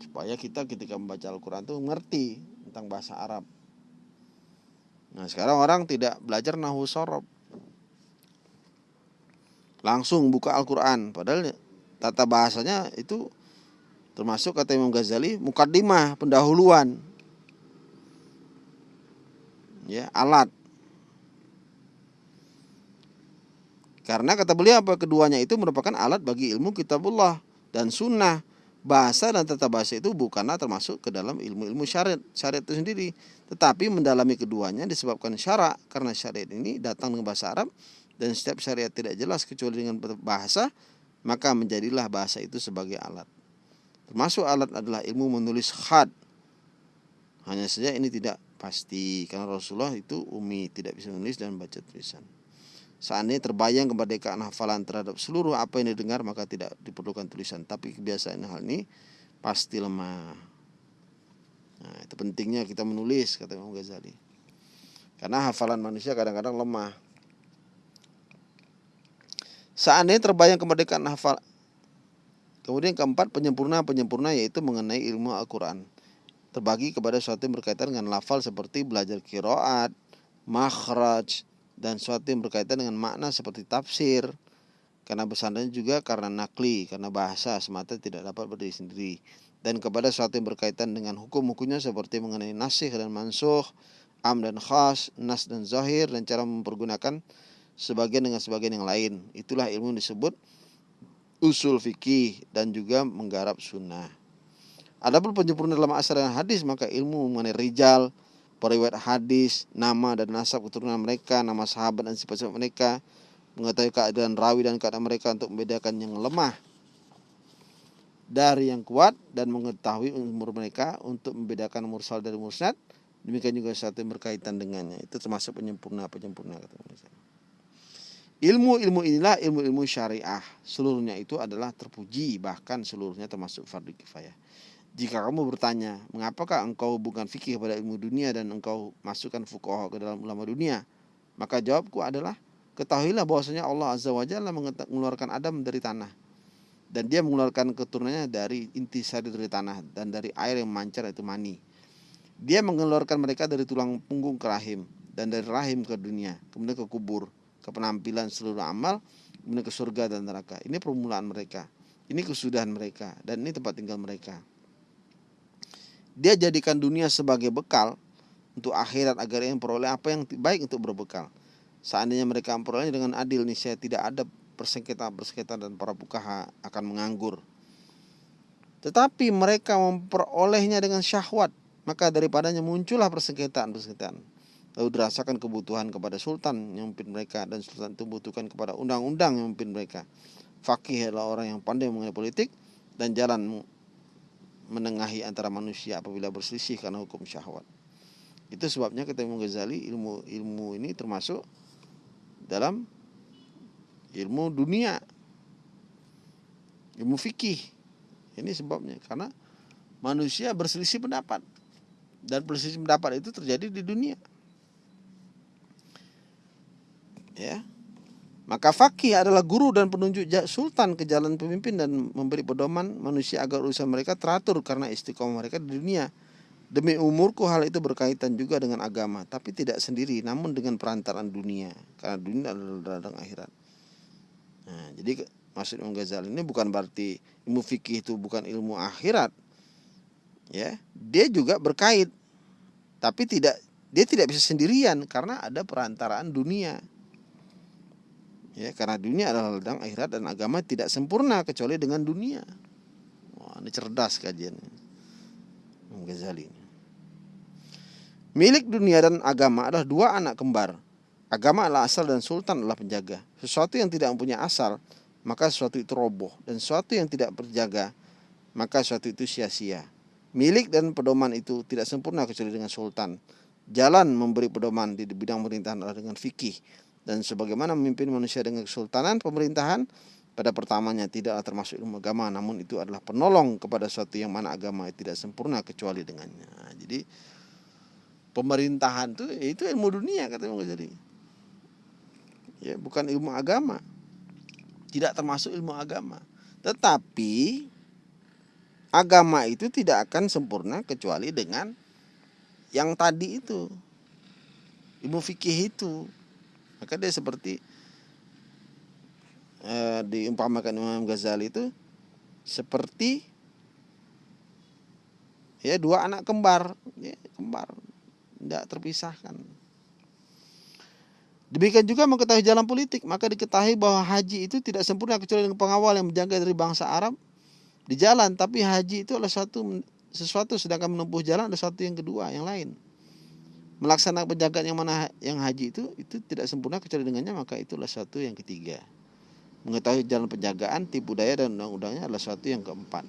Supaya kita ketika membaca Al-Quran itu ngerti tentang bahasa Arab. Nah sekarang orang tidak belajar nahu sorob. Langsung buka Al-Quran. Padahal tata bahasanya itu termasuk kata Imam Ghazali mukaddimah pendahuluan ya alat Karena kata beliau apa keduanya itu merupakan alat bagi ilmu kitabullah dan sunnah. Bahasa dan tata bahasa itu bukanlah termasuk ke dalam ilmu-ilmu syariat, syariat itu sendiri. Tetapi mendalami keduanya disebabkan syarak karena syariat ini datang dengan bahasa Arab dan setiap syariat tidak jelas kecuali dengan bahasa, maka menjadilah bahasa itu sebagai alat. Termasuk alat adalah ilmu menulis khad. Hanya saja ini tidak pasti karena Rasulullah itu umi tidak bisa menulis dan baca tulisan. Seandainya terbayang kemerdekaan hafalan terhadap seluruh apa yang didengar maka tidak diperlukan tulisan. Tapi kebiasaan hal ini pasti lemah. Nah, itu pentingnya kita menulis kata Imam Ghazali. Karena hafalan manusia kadang-kadang lemah. Seandainya terbayang kemerdekaan hafal Kemudian keempat penyempurna-penyempurna yaitu mengenai ilmu Al-Quran. Terbagi kepada sesuatu yang berkaitan dengan lafal seperti belajar kiroat, makhraj, dan sesuatu yang berkaitan dengan makna seperti tafsir. Karena bersandarnya juga karena nakli karena bahasa semata tidak dapat berdiri sendiri. Dan kepada sesuatu yang berkaitan dengan hukum-hukumnya seperti mengenai nasih dan mansuh am dan khas nas dan zahir dan cara mempergunakan sebagian dengan sebagian yang lain. Itulah ilmu yang disebut usul fikih dan juga menggarap sunnah. Adapun penyempurna dalam asal dan hadis maka ilmu mengenai rijal, periwayat hadis, nama dan nasab keturunan mereka, nama sahabat dan sifat-sifat mereka, mengetahui keadaan rawi dan keadaan mereka untuk membedakan yang lemah dari yang kuat dan mengetahui umur mereka untuk membedakan mursal dari musnad. Demikian juga satu yang berkaitan dengannya. Itu termasuk penyempurna penyempurna Ilmu-ilmu inilah ilmu-ilmu syariah. Seluruhnya itu adalah terpuji bahkan seluruhnya termasuk fardu kifayah. Jika kamu bertanya, mengapakah engkau bukan fikih kepada ilmu dunia dan engkau masukkan fukoh ke dalam ulama dunia? Maka jawabku adalah, ketahuilah bahwasanya Allah Azza wa Jalla mengeluarkan Adam dari tanah. Dan dia mengeluarkan keturunannya dari inti sari dari tanah dan dari air yang mancar itu mani. Dia mengeluarkan mereka dari tulang punggung ke rahim dan dari rahim ke dunia, kemudian ke kubur, ke penampilan seluruh amal, kemudian ke surga dan neraka. Ini permulaan mereka. Ini kesudahan mereka dan ini tempat tinggal mereka dia jadikan dunia sebagai bekal untuk akhirat agar ia memperoleh apa yang baik untuk berbekal. Seandainya mereka memperolehnya dengan adil nih saya tidak ada persengketa-persengketa dan para bukaha akan menganggur. Tetapi mereka memperolehnya dengan syahwat, maka daripadanya muncullah persengketaan-persengketaan. Lalu dirasakan kebutuhan kepada sultan yang memimpin mereka dan sultan itu membutuhkan kepada undang-undang yang memimpin mereka. Fakih adalah orang yang pandai mengenai politik dan jalan menengahi antara manusia apabila berselisih karena hukum syahwat. Itu sebabnya kata Imam Ghazali ilmu ilmu ini termasuk dalam ilmu dunia. Ilmu fikih. Ini sebabnya karena manusia berselisih pendapat dan perselisih pendapat itu terjadi di dunia. Ya. Maka fakih adalah guru dan penunjuk sultan ke jalan pemimpin dan memberi pedoman manusia agar urusan mereka teratur karena istiqomah mereka di dunia. Demi umurku hal itu berkaitan juga dengan agama, tapi tidak sendiri, namun dengan perantaran dunia. Karena dunia adalah ladang akhirat. Nah, jadi maksud Imam Ghazali ini bukan berarti ilmu fikih itu bukan ilmu akhirat. Ya, dia juga berkait. Tapi tidak dia tidak bisa sendirian karena ada perantaraan dunia ya karena dunia adalah ladang akhirat dan agama tidak sempurna kecuali dengan dunia. Wah ini cerdas kajian Ghazali milik dunia dan agama adalah dua anak kembar. Agama adalah asal dan sultan adalah penjaga. Sesuatu yang tidak mempunyai asal maka sesuatu itu roboh. Dan sesuatu yang tidak berjaga maka sesuatu itu sia-sia. Milik dan pedoman itu tidak sempurna kecuali dengan sultan. Jalan memberi pedoman di bidang pemerintahan adalah dengan fikih dan sebagaimana memimpin manusia dengan kesultanan pemerintahan pada pertamanya tidaklah termasuk ilmu agama namun itu adalah penolong kepada suatu yang mana agama tidak sempurna kecuali dengannya. Jadi pemerintahan itu itu ilmu dunia kata Imam Ghazali. Ya bukan ilmu agama. Tidak termasuk ilmu agama. Tetapi agama itu tidak akan sempurna kecuali dengan yang tadi itu. Ilmu fikih itu maka dia seperti eh, diumpamakan Imam Ghazali itu seperti ya dua anak kembar, ya, kembar, tidak terpisahkan. Demikian juga mengetahui jalan politik, maka diketahui bahwa haji itu tidak sempurna kecuali dengan pengawal yang menjaga dari bangsa Arab di jalan, tapi haji itu adalah suatu sesuatu sedangkan menempuh jalan ada sesuatu yang kedua, yang lain melaksanakan penjagaan yang mana yang haji itu itu tidak sempurna kecuali dengannya maka itulah satu yang ketiga. Mengetahui jalan penjagaan tipu daya dan undang-undangnya adalah satu yang keempat.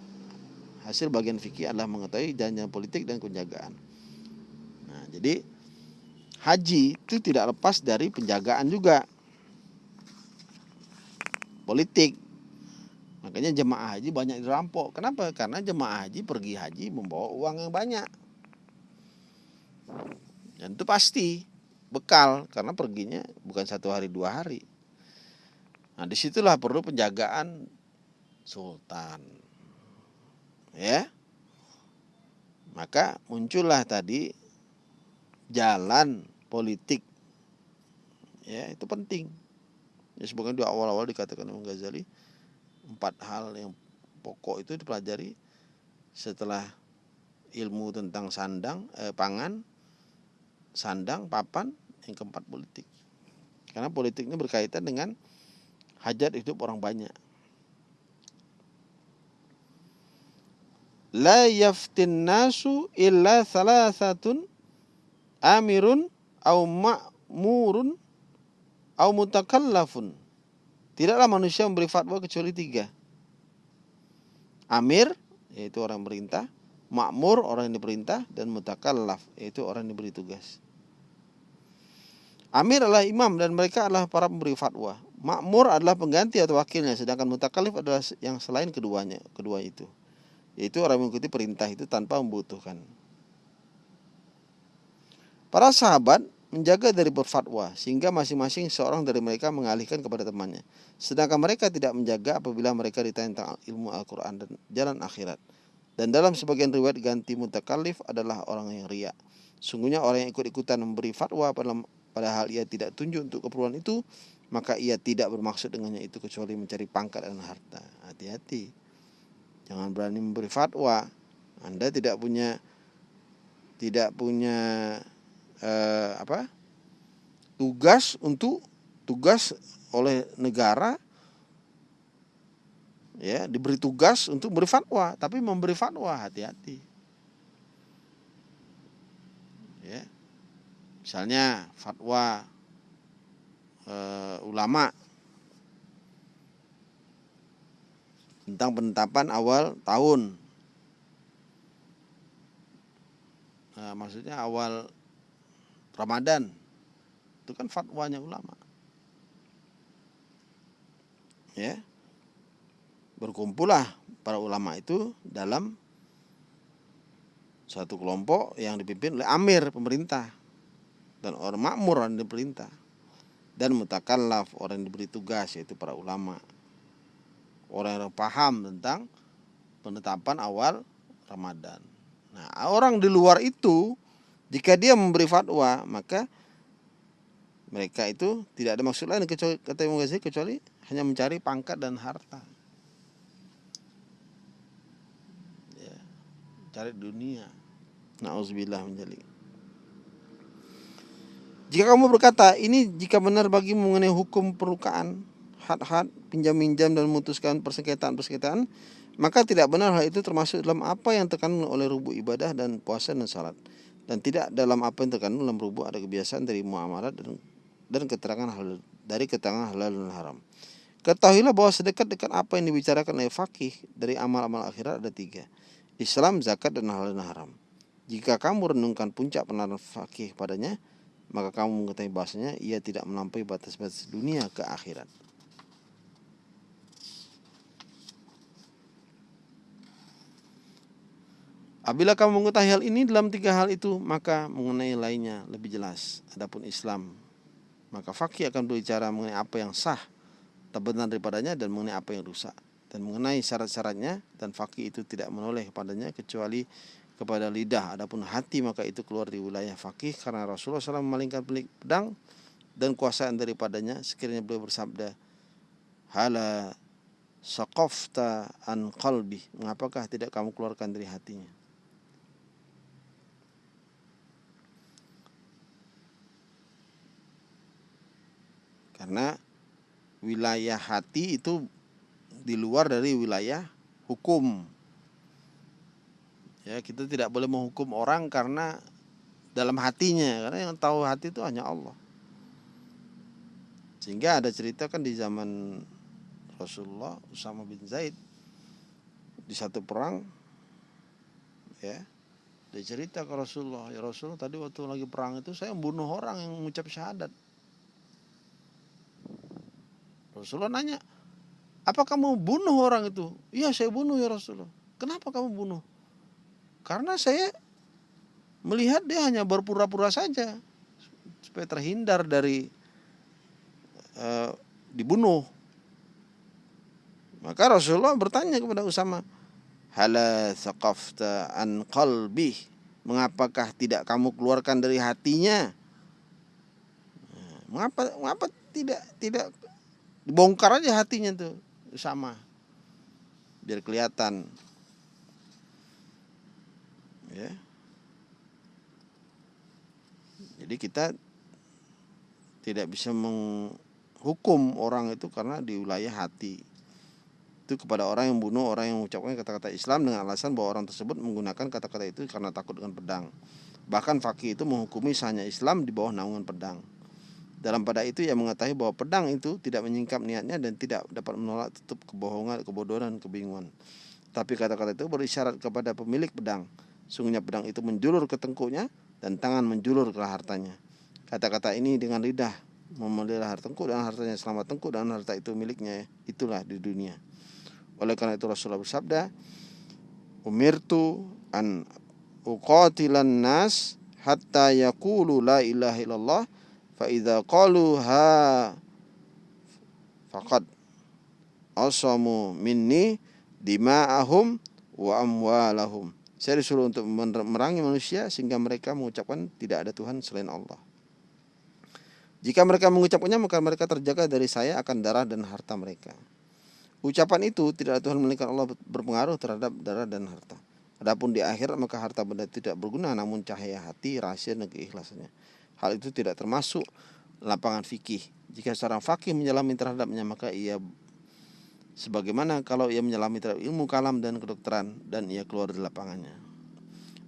Hasil bagian fikih adalah mengetahui jalan politik dan penjagaan. Nah jadi haji itu tidak lepas dari penjagaan juga. Politik. Makanya jemaah haji banyak dirampok. Kenapa? Karena jemaah haji pergi haji membawa uang yang banyak dan itu pasti bekal karena perginya bukan satu hari dua hari. Nah di situlah perlu penjagaan sultan. Ya. Maka muncullah tadi jalan politik. Ya itu penting. Ya sebagaimana di awal-awal dikatakan Imam Ghazali empat hal yang pokok itu dipelajari setelah ilmu tentang sandang, eh, pangan, sandang, papan, yang keempat politik. Karena politik ini berkaitan dengan hajat hidup orang banyak. La yaftin nasu illa salasatun amirun au ma'murun au mutakallafun. Tidaklah manusia memberi fatwa kecuali tiga. Amir, yaitu orang perintah. Makmur, orang yang diperintah. Dan mutakallaf, yaitu orang yang diberi tugas. Amir adalah imam dan mereka adalah para pemberi fatwa. Makmur adalah pengganti atau wakilnya, sedangkan mutakalif adalah yang selain keduanya, kedua itu. Yaitu orang mengikuti perintah itu tanpa membutuhkan. Para sahabat menjaga dari berfatwa sehingga masing-masing seorang dari mereka mengalihkan kepada temannya. Sedangkan mereka tidak menjaga apabila mereka ditanya tentang ilmu Al-Quran dan jalan akhirat. Dan dalam sebagian riwayat ganti mutakalif adalah orang yang riak. Sungguhnya orang yang ikut-ikutan memberi fatwa padahal ia tidak tunjuk untuk keperluan itu maka ia tidak bermaksud dengannya itu kecuali mencari pangkat dan harta. Hati-hati. Jangan berani memberi fatwa. Anda tidak punya tidak punya eh, apa? Tugas untuk tugas oleh negara ya diberi tugas untuk memberi fatwa. Tapi memberi fatwa hati-hati ya misalnya fatwa e, ulama tentang penetapan awal tahun. Nah, maksudnya awal Ramadan. Itu kan fatwanya ulama. Ya. Berkumpullah para ulama itu dalam satu kelompok yang dipimpin oleh amir pemerintah dan orang makmur yang diperintah. dan mutakallaf orang diberi tugas yaitu para ulama orang yang paham tentang penetapan awal Ramadan. Nah, orang di luar itu jika dia memberi fatwa, maka mereka itu tidak ada maksud lain kecuali kata Imam Ghazali kecuali hanya mencari pangkat dan harta. Ya, cari dunia. Nauzubillah menjadi. Jika kamu berkata ini jika benar bagi mengenai hukum perlukaan, had-had, pinjam-minjam dan memutuskan persengketaan-persengketaan, maka tidak benar hal itu termasuk dalam apa yang terkandung oleh rubuh ibadah dan puasa dan salat. Dan tidak dalam apa yang terkandung dalam rubuh ada kebiasaan dari muamalat dan dan keterangan hal dari keterangan halal dan haram. Ketahuilah bahwa sedekat-dekat apa yang dibicarakan oleh fakih dari amal-amal akhirat ada tiga. Islam, zakat, dan halal dan haram. Jika kamu renungkan puncak penerapan fakih padanya, maka kamu mengetahui bahasanya ia tidak melampaui batas-batas dunia ke akhirat. Apabila kamu mengetahui hal ini dalam tiga hal itu, maka mengenai lainnya lebih jelas. Adapun Islam, maka fakih akan berbicara mengenai apa yang sah, terbenar daripadanya dan mengenai apa yang rusak. Dan mengenai syarat-syaratnya dan fakih itu tidak menoleh kepadanya kecuali kepada lidah. Adapun hati maka itu keluar di wilayah fakih karena Rasulullah SAW memalingkan pelik pedang dan kuasaan daripadanya. Sekiranya beliau bersabda hala saqafta an qalbi. Mengapakah tidak kamu keluarkan dari hatinya? Karena wilayah hati itu di luar dari wilayah hukum Ya, kita tidak boleh menghukum orang karena dalam hatinya, karena yang tahu hati itu hanya Allah. Sehingga ada cerita kan di zaman Rasulullah Usama bin Zaid di satu perang ya dia cerita ke Rasulullah ya Rasulullah tadi waktu lagi perang itu saya membunuh orang yang mengucap syahadat. Rasulullah nanya apa kamu bunuh orang itu? Iya saya bunuh ya Rasulullah. Kenapa kamu bunuh karena saya melihat dia hanya berpura-pura saja supaya terhindar dari uh, dibunuh. Maka Rasulullah bertanya kepada Usama, "Hala thaqafta an qalbi?" Mengapakah tidak kamu keluarkan dari hatinya? Nah, mengapa mengapa tidak tidak dibongkar aja hatinya tuh sama biar kelihatan ya. Jadi kita tidak bisa menghukum orang itu karena di wilayah hati. Itu kepada orang yang bunuh orang yang mengucapkan kata-kata Islam dengan alasan bahwa orang tersebut menggunakan kata-kata itu karena takut dengan pedang. Bahkan fakih itu menghukumi sahnya Islam di bawah naungan pedang. Dalam pada itu ia mengetahui bahwa pedang itu tidak menyingkap niatnya dan tidak dapat menolak tutup kebohongan, kebodohan, kebingungan. Tapi kata-kata itu berisyarat kepada pemilik pedang Sungguhnya pedang itu menjulur ke tengkuknya dan tangan menjulur ke hartanya. Kata-kata ini dengan lidah memelihara tengkuk dan hartanya selama tengkuk dan harta itu miliknya itulah di dunia. Oleh karena itu Rasulullah bersabda, "Umirtu an uqatilan nas hatta yaqulu la ilaha illallah fa idza qalu ha faqad asamu minni dima'ahum wa amwalahum." Saya disuruh untuk merangi manusia sehingga mereka mengucapkan tidak ada Tuhan selain Allah. Jika mereka mengucapkannya maka mereka terjaga dari saya akan darah dan harta mereka. Ucapan itu tidak ada Tuhan melainkan Allah berpengaruh terhadap darah dan harta. Adapun di akhirat maka harta benda tidak berguna namun cahaya hati, rahasia dan keikhlasannya. Hal itu tidak termasuk lapangan fikih. Jika seorang fakih menyelami terhadapnya maka ia sebagaimana kalau ia menyelami terhadap ilmu kalam dan kedokteran dan ia keluar dari lapangannya.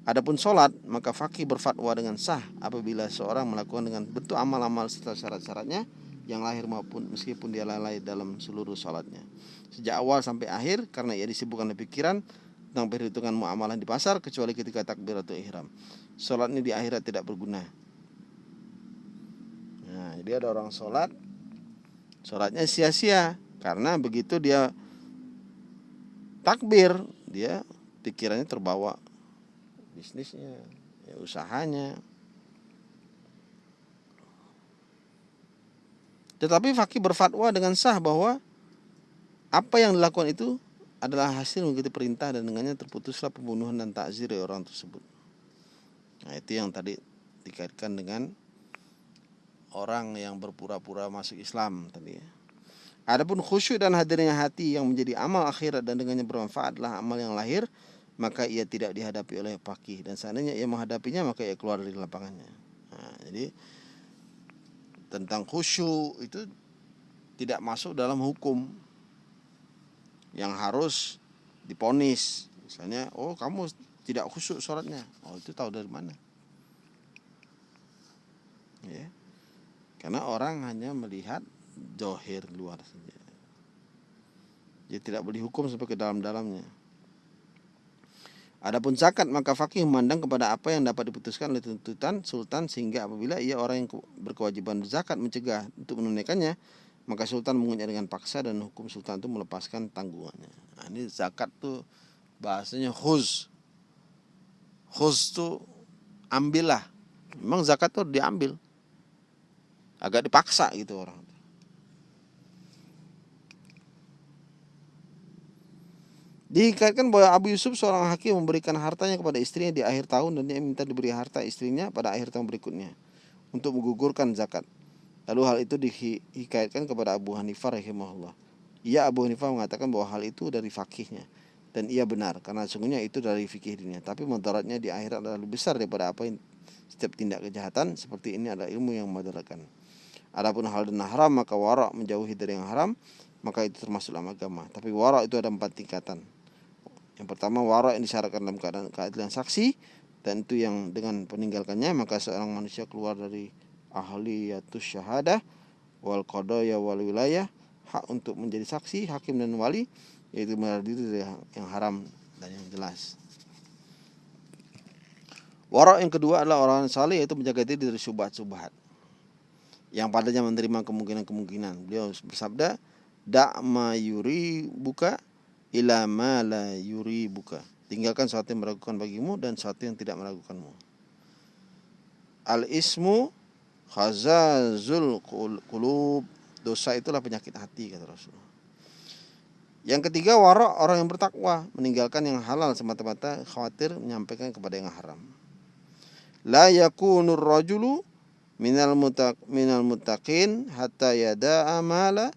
Adapun sholat, maka fakih berfatwa dengan sah apabila seorang melakukan dengan bentuk amal-amal serta syarat-syaratnya yang lahir maupun meskipun dia lalai dalam seluruh sholatnya. Sejak awal sampai akhir karena ia disibukkan oleh pikiran tentang perhitungan muamalah di pasar kecuali ketika takbir atau ihram. Sholat ini di akhirat tidak berguna. Nah, jadi ada orang sholat, sholatnya sia-sia karena begitu dia takbir, dia pikirannya terbawa bisnisnya, ya, usahanya. Tetapi fakih berfatwa dengan sah bahwa apa yang dilakukan itu adalah hasil mengikuti perintah dan dengannya terputuslah pembunuhan dan takzir dari orang tersebut. Nah, itu yang tadi dikaitkan dengan orang yang berpura-pura masuk Islam tadi ya. Adapun khusyuk dan hadirnya hati yang menjadi amal akhirat dan dengannya bermanfaat adalah amal yang lahir, maka ia tidak dihadapi oleh fakih dan seandainya ia menghadapinya maka ia keluar dari lapangannya. Nah, jadi tentang khusyuk itu tidak masuk dalam hukum yang harus diponis. Misalnya, oh kamu tidak khusyuk sholatnya. Oh itu tahu dari mana? Ya. Karena orang hanya melihat johir luar saja. Dia tidak boleh hukum sampai ke dalam-dalamnya. Adapun zakat maka fakih memandang kepada apa yang dapat diputuskan oleh tuntutan sultan sehingga apabila ia orang yang berkewajiban zakat mencegah untuk menunaikannya maka sultan mengunyah dengan paksa dan hukum sultan itu melepaskan tanggungannya. Nah, ini zakat tuh bahasanya khuz. Khuz tuh ambillah. Memang zakat tuh diambil. Agak dipaksa gitu orang. Dikaitkan bahwa Abu Yusuf seorang hakim memberikan hartanya kepada istrinya di akhir tahun dan dia minta diberi harta istrinya pada akhir tahun berikutnya untuk menggugurkan zakat. Lalu hal itu dikaitkan kepada Abu Hanifah rahimahullah. Ia Abu Hanifah mengatakan bahwa hal itu dari fakihnya dan ia benar karena sungguhnya itu dari fikih dirinya. Tapi mudaratnya di akhirat adalah lebih besar daripada apa yang setiap tindak kejahatan seperti ini adalah ilmu yang memudaratkan. Adapun hal dan haram maka warak menjauhi dari yang haram maka itu termasuk dalam agama. Tapi warak itu ada empat tingkatan. Yang pertama wara yang disyaratkan dalam keadaan keadilan saksi dan itu yang dengan peninggalkannya maka seorang manusia keluar dari ahliyatus syahadah wal qadaya wal wilayah hak untuk menjadi saksi, hakim dan wali yaitu menarik diri yang haram dan yang jelas. Wara yang kedua adalah orang saleh yaitu menjaga diri dari syubhat-syubhat yang padanya menerima kemungkinan-kemungkinan. Beliau bersabda, "Da' ma yuri buka ila ma la yuri buka. Tinggalkan sesuatu yang meragukan bagimu dan sesuatu yang tidak meragukanmu. Al ismu khazazul kulub. Dosa itulah penyakit hati kata Rasulullah. Yang ketiga wara orang yang bertakwa meninggalkan yang halal semata-mata khawatir menyampaikan kepada yang haram. La yakunur rajulu minal mutak minal mutaqin hatta yada amala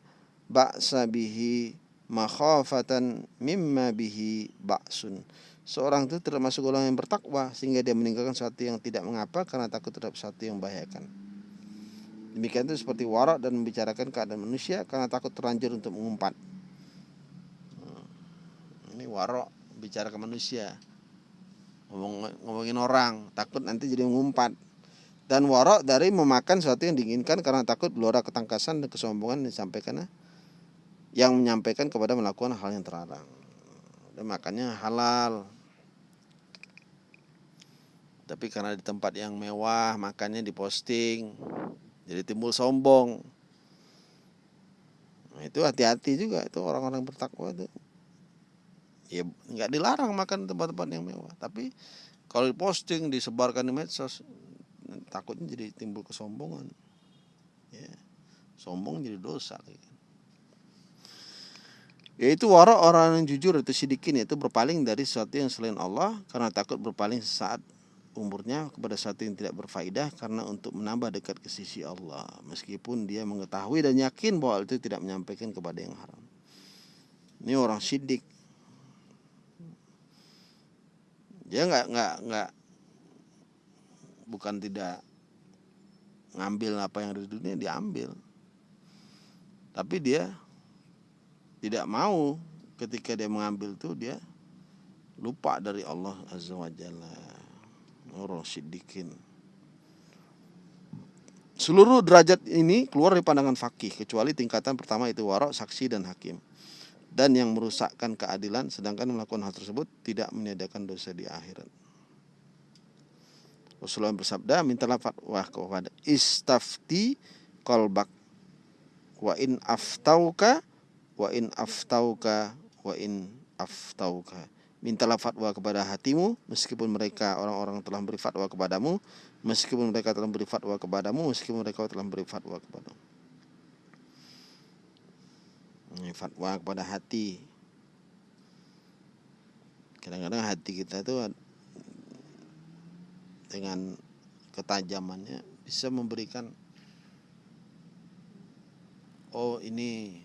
ba'sa bihi makhafatan mimma bihi ba'sun. Seorang itu termasuk golongan yang bertakwa sehingga dia meninggalkan sesuatu yang tidak mengapa karena takut terhadap sesuatu yang membahayakan. Demikian itu seperti warak dan membicarakan keadaan manusia karena takut terlanjur untuk mengumpat. Hmm. Ini warak bicara ke manusia. Ngomong, ngomongin orang, takut nanti jadi mengumpat. Dan warak dari memakan sesuatu yang diinginkan karena takut gelora ketangkasan dan kesombongan disampaikan yang menyampaikan kepada melakukan hal yang terlarang. Dan makanya halal. Tapi karena di tempat yang mewah, makannya diposting. Jadi timbul sombong. Nah, itu hati-hati juga itu orang-orang bertakwa itu. Ya nggak dilarang makan tempat-tempat yang mewah, tapi kalau diposting disebarkan di medsos takutnya jadi timbul kesombongan. Ya. Sombong jadi dosa yaitu wara orang yang jujur itu sidikin yaitu berpaling dari sesuatu yang selain Allah karena takut berpaling saat umurnya kepada sesuatu yang tidak berfaedah karena untuk menambah dekat ke sisi Allah. Meskipun dia mengetahui dan yakin bahwa itu tidak menyampaikan kepada yang haram. Ini orang sidik. Dia nggak nggak nggak bukan tidak ngambil apa yang ada di dunia diambil tapi dia tidak mau ketika dia mengambil itu dia lupa dari Allah Azza wa Jalla. Orang siddiqin. Seluruh derajat ini keluar dari pandangan fakih kecuali tingkatan pertama itu warok, saksi dan hakim. Dan yang merusakkan keadilan sedangkan melakukan hal tersebut tidak menyediakan dosa di akhirat. Rasulullah bersabda, mintalah fatwa kepada istafti kolbak wa in aftauka wa in aftauka wa in aftauka. Mintalah fatwa kepada hatimu meskipun mereka orang-orang telah beri fatwa kepadamu meskipun mereka telah beri fatwa kepadamu meskipun mereka telah beri fatwa kepadamu. Fatwa kepada hati. Kadang-kadang hati kita itu dengan ketajamannya bisa memberikan oh ini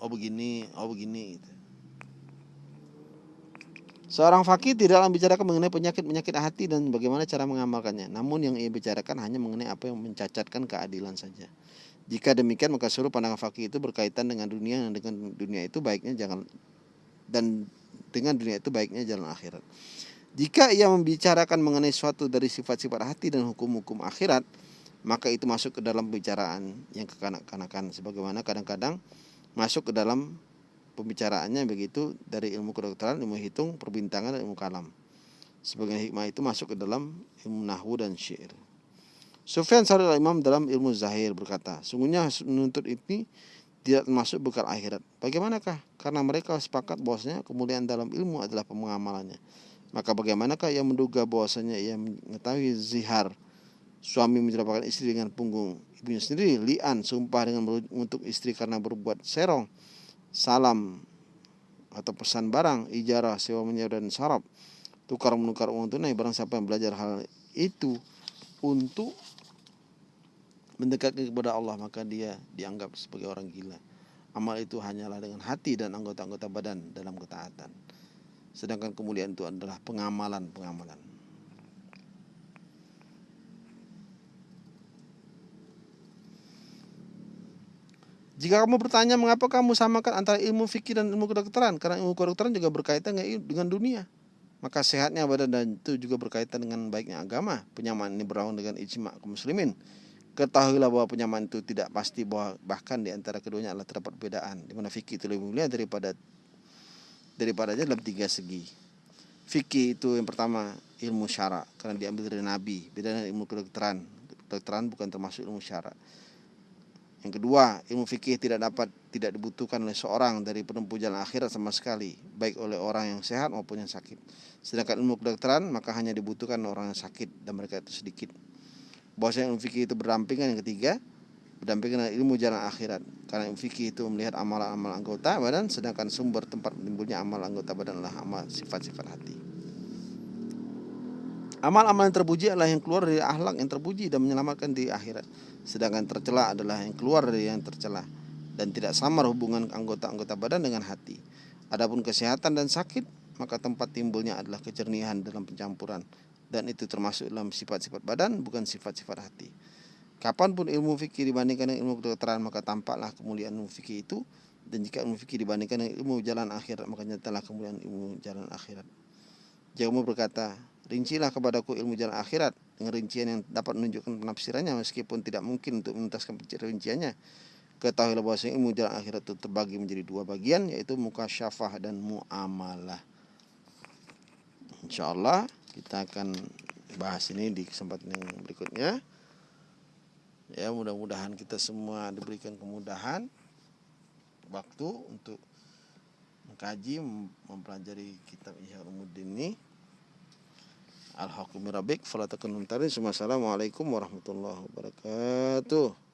oh begini oh begini gitu. Seorang fakih tidaklah membicarakan mengenai penyakit-penyakit hati dan bagaimana cara mengamalkannya. Namun yang ia bicarakan hanya mengenai apa yang mencacatkan keadilan saja. Jika demikian maka seluruh pandangan fakih itu berkaitan dengan dunia dan dengan dunia itu baiknya jangan dan dengan dunia itu baiknya jalan akhirat. Jika ia membicarakan mengenai suatu dari sifat-sifat hati dan hukum-hukum akhirat, maka itu masuk ke dalam pembicaraan yang kekanak-kanakan sebagaimana kadang-kadang masuk ke dalam pembicaraannya begitu dari ilmu kedokteran, ilmu hitung, perbintangan dan ilmu kalam. Sebagian hikmah itu masuk ke dalam ilmu nahwu dan syair. Sufyan Sauri Imam dalam ilmu zahir berkata, sungguhnya menuntut ini tidak termasuk bekal akhirat. Bagaimanakah? Karena mereka sepakat bahwasanya kemuliaan dalam ilmu adalah pengamalannya. Maka bagaimanakah yang menduga bahwasanya ia mengetahui zihar suami menjelapkan istri dengan punggung ibunya sendiri, lian sumpah dengan untuk istri karena berbuat serong, salam atau pesan barang, ijarah, sewa menyewa dan sarap, tukar menukar uang tunai barang siapa yang belajar hal itu untuk mendekatkan kepada Allah maka dia dianggap sebagai orang gila. Amal itu hanyalah dengan hati dan anggota-anggota badan dalam ketaatan. Sedangkan kemuliaan itu adalah pengamalan-pengamalan. Jika kamu bertanya mengapa kamu samakan antara ilmu fikih dan ilmu kedokteran, karena ilmu kedokteran juga berkaitan dengan dunia. Maka sehatnya badan dan itu juga berkaitan dengan baiknya agama. Penyamaan ini berawal dengan ijma kaum muslimin. Ketahuilah bahwa penyamaan itu tidak pasti bahwa bahkan di antara keduanya adalah terdapat perbedaan di mana fikih itu lebih mulia daripada daripada aja dalam tiga segi. Fikih itu yang pertama ilmu syara karena diambil dari nabi, beda dengan ilmu kedokteran. Kedokteran bukan termasuk ilmu syara. Yang kedua, ilmu fikih tidak dapat tidak dibutuhkan oleh seorang dari penempuh jalan akhirat sama sekali, baik oleh orang yang sehat maupun yang sakit. Sedangkan ilmu kedokteran maka hanya dibutuhkan orang yang sakit dan mereka itu sedikit. Bahwasanya ilmu fikih itu berdampingan yang ketiga berdampingan dengan ilmu jalan akhirat. Karena ilmu fikih itu melihat amalan-amalan anggota badan sedangkan sumber tempat timbulnya amal anggota badan adalah amal sifat-sifat hati amal-amal yang terpuji adalah yang keluar dari akhlak yang terpuji dan menyelamatkan di akhirat sedangkan tercela adalah yang keluar dari yang tercela dan tidak samar hubungan anggota-anggota badan dengan hati adapun kesehatan dan sakit maka tempat timbulnya adalah kejernihan dalam pencampuran dan itu termasuk dalam sifat-sifat badan bukan sifat-sifat hati. Kapan pun ilmu fikih dibandingkan dengan ilmu kedokteran maka tampaklah kemuliaan ilmu fikih itu dan jika ilmu fikih dibandingkan dengan ilmu jalan akhirat maka nyatalah kemuliaan ilmu jalan akhirat. Jika kamu berkata, rincilah kepadaku ilmu jalan akhirat dengan rincian yang dapat menunjukkan penafsirannya meskipun tidak mungkin untuk menuntaskan rinciannya. Ketahuilah bahwa ilmu jalan akhirat itu terbagi menjadi dua bagian yaitu muka syafah dan muamalah. Insyaallah kita akan bahas ini di kesempatan yang berikutnya ya mudah-mudahan kita semua diberikan kemudahan waktu untuk mengkaji mempelajari kitab Ihya Ulumuddin ini Al-Hakim Rabbik Assalamualaikum warahmatullahi wabarakatuh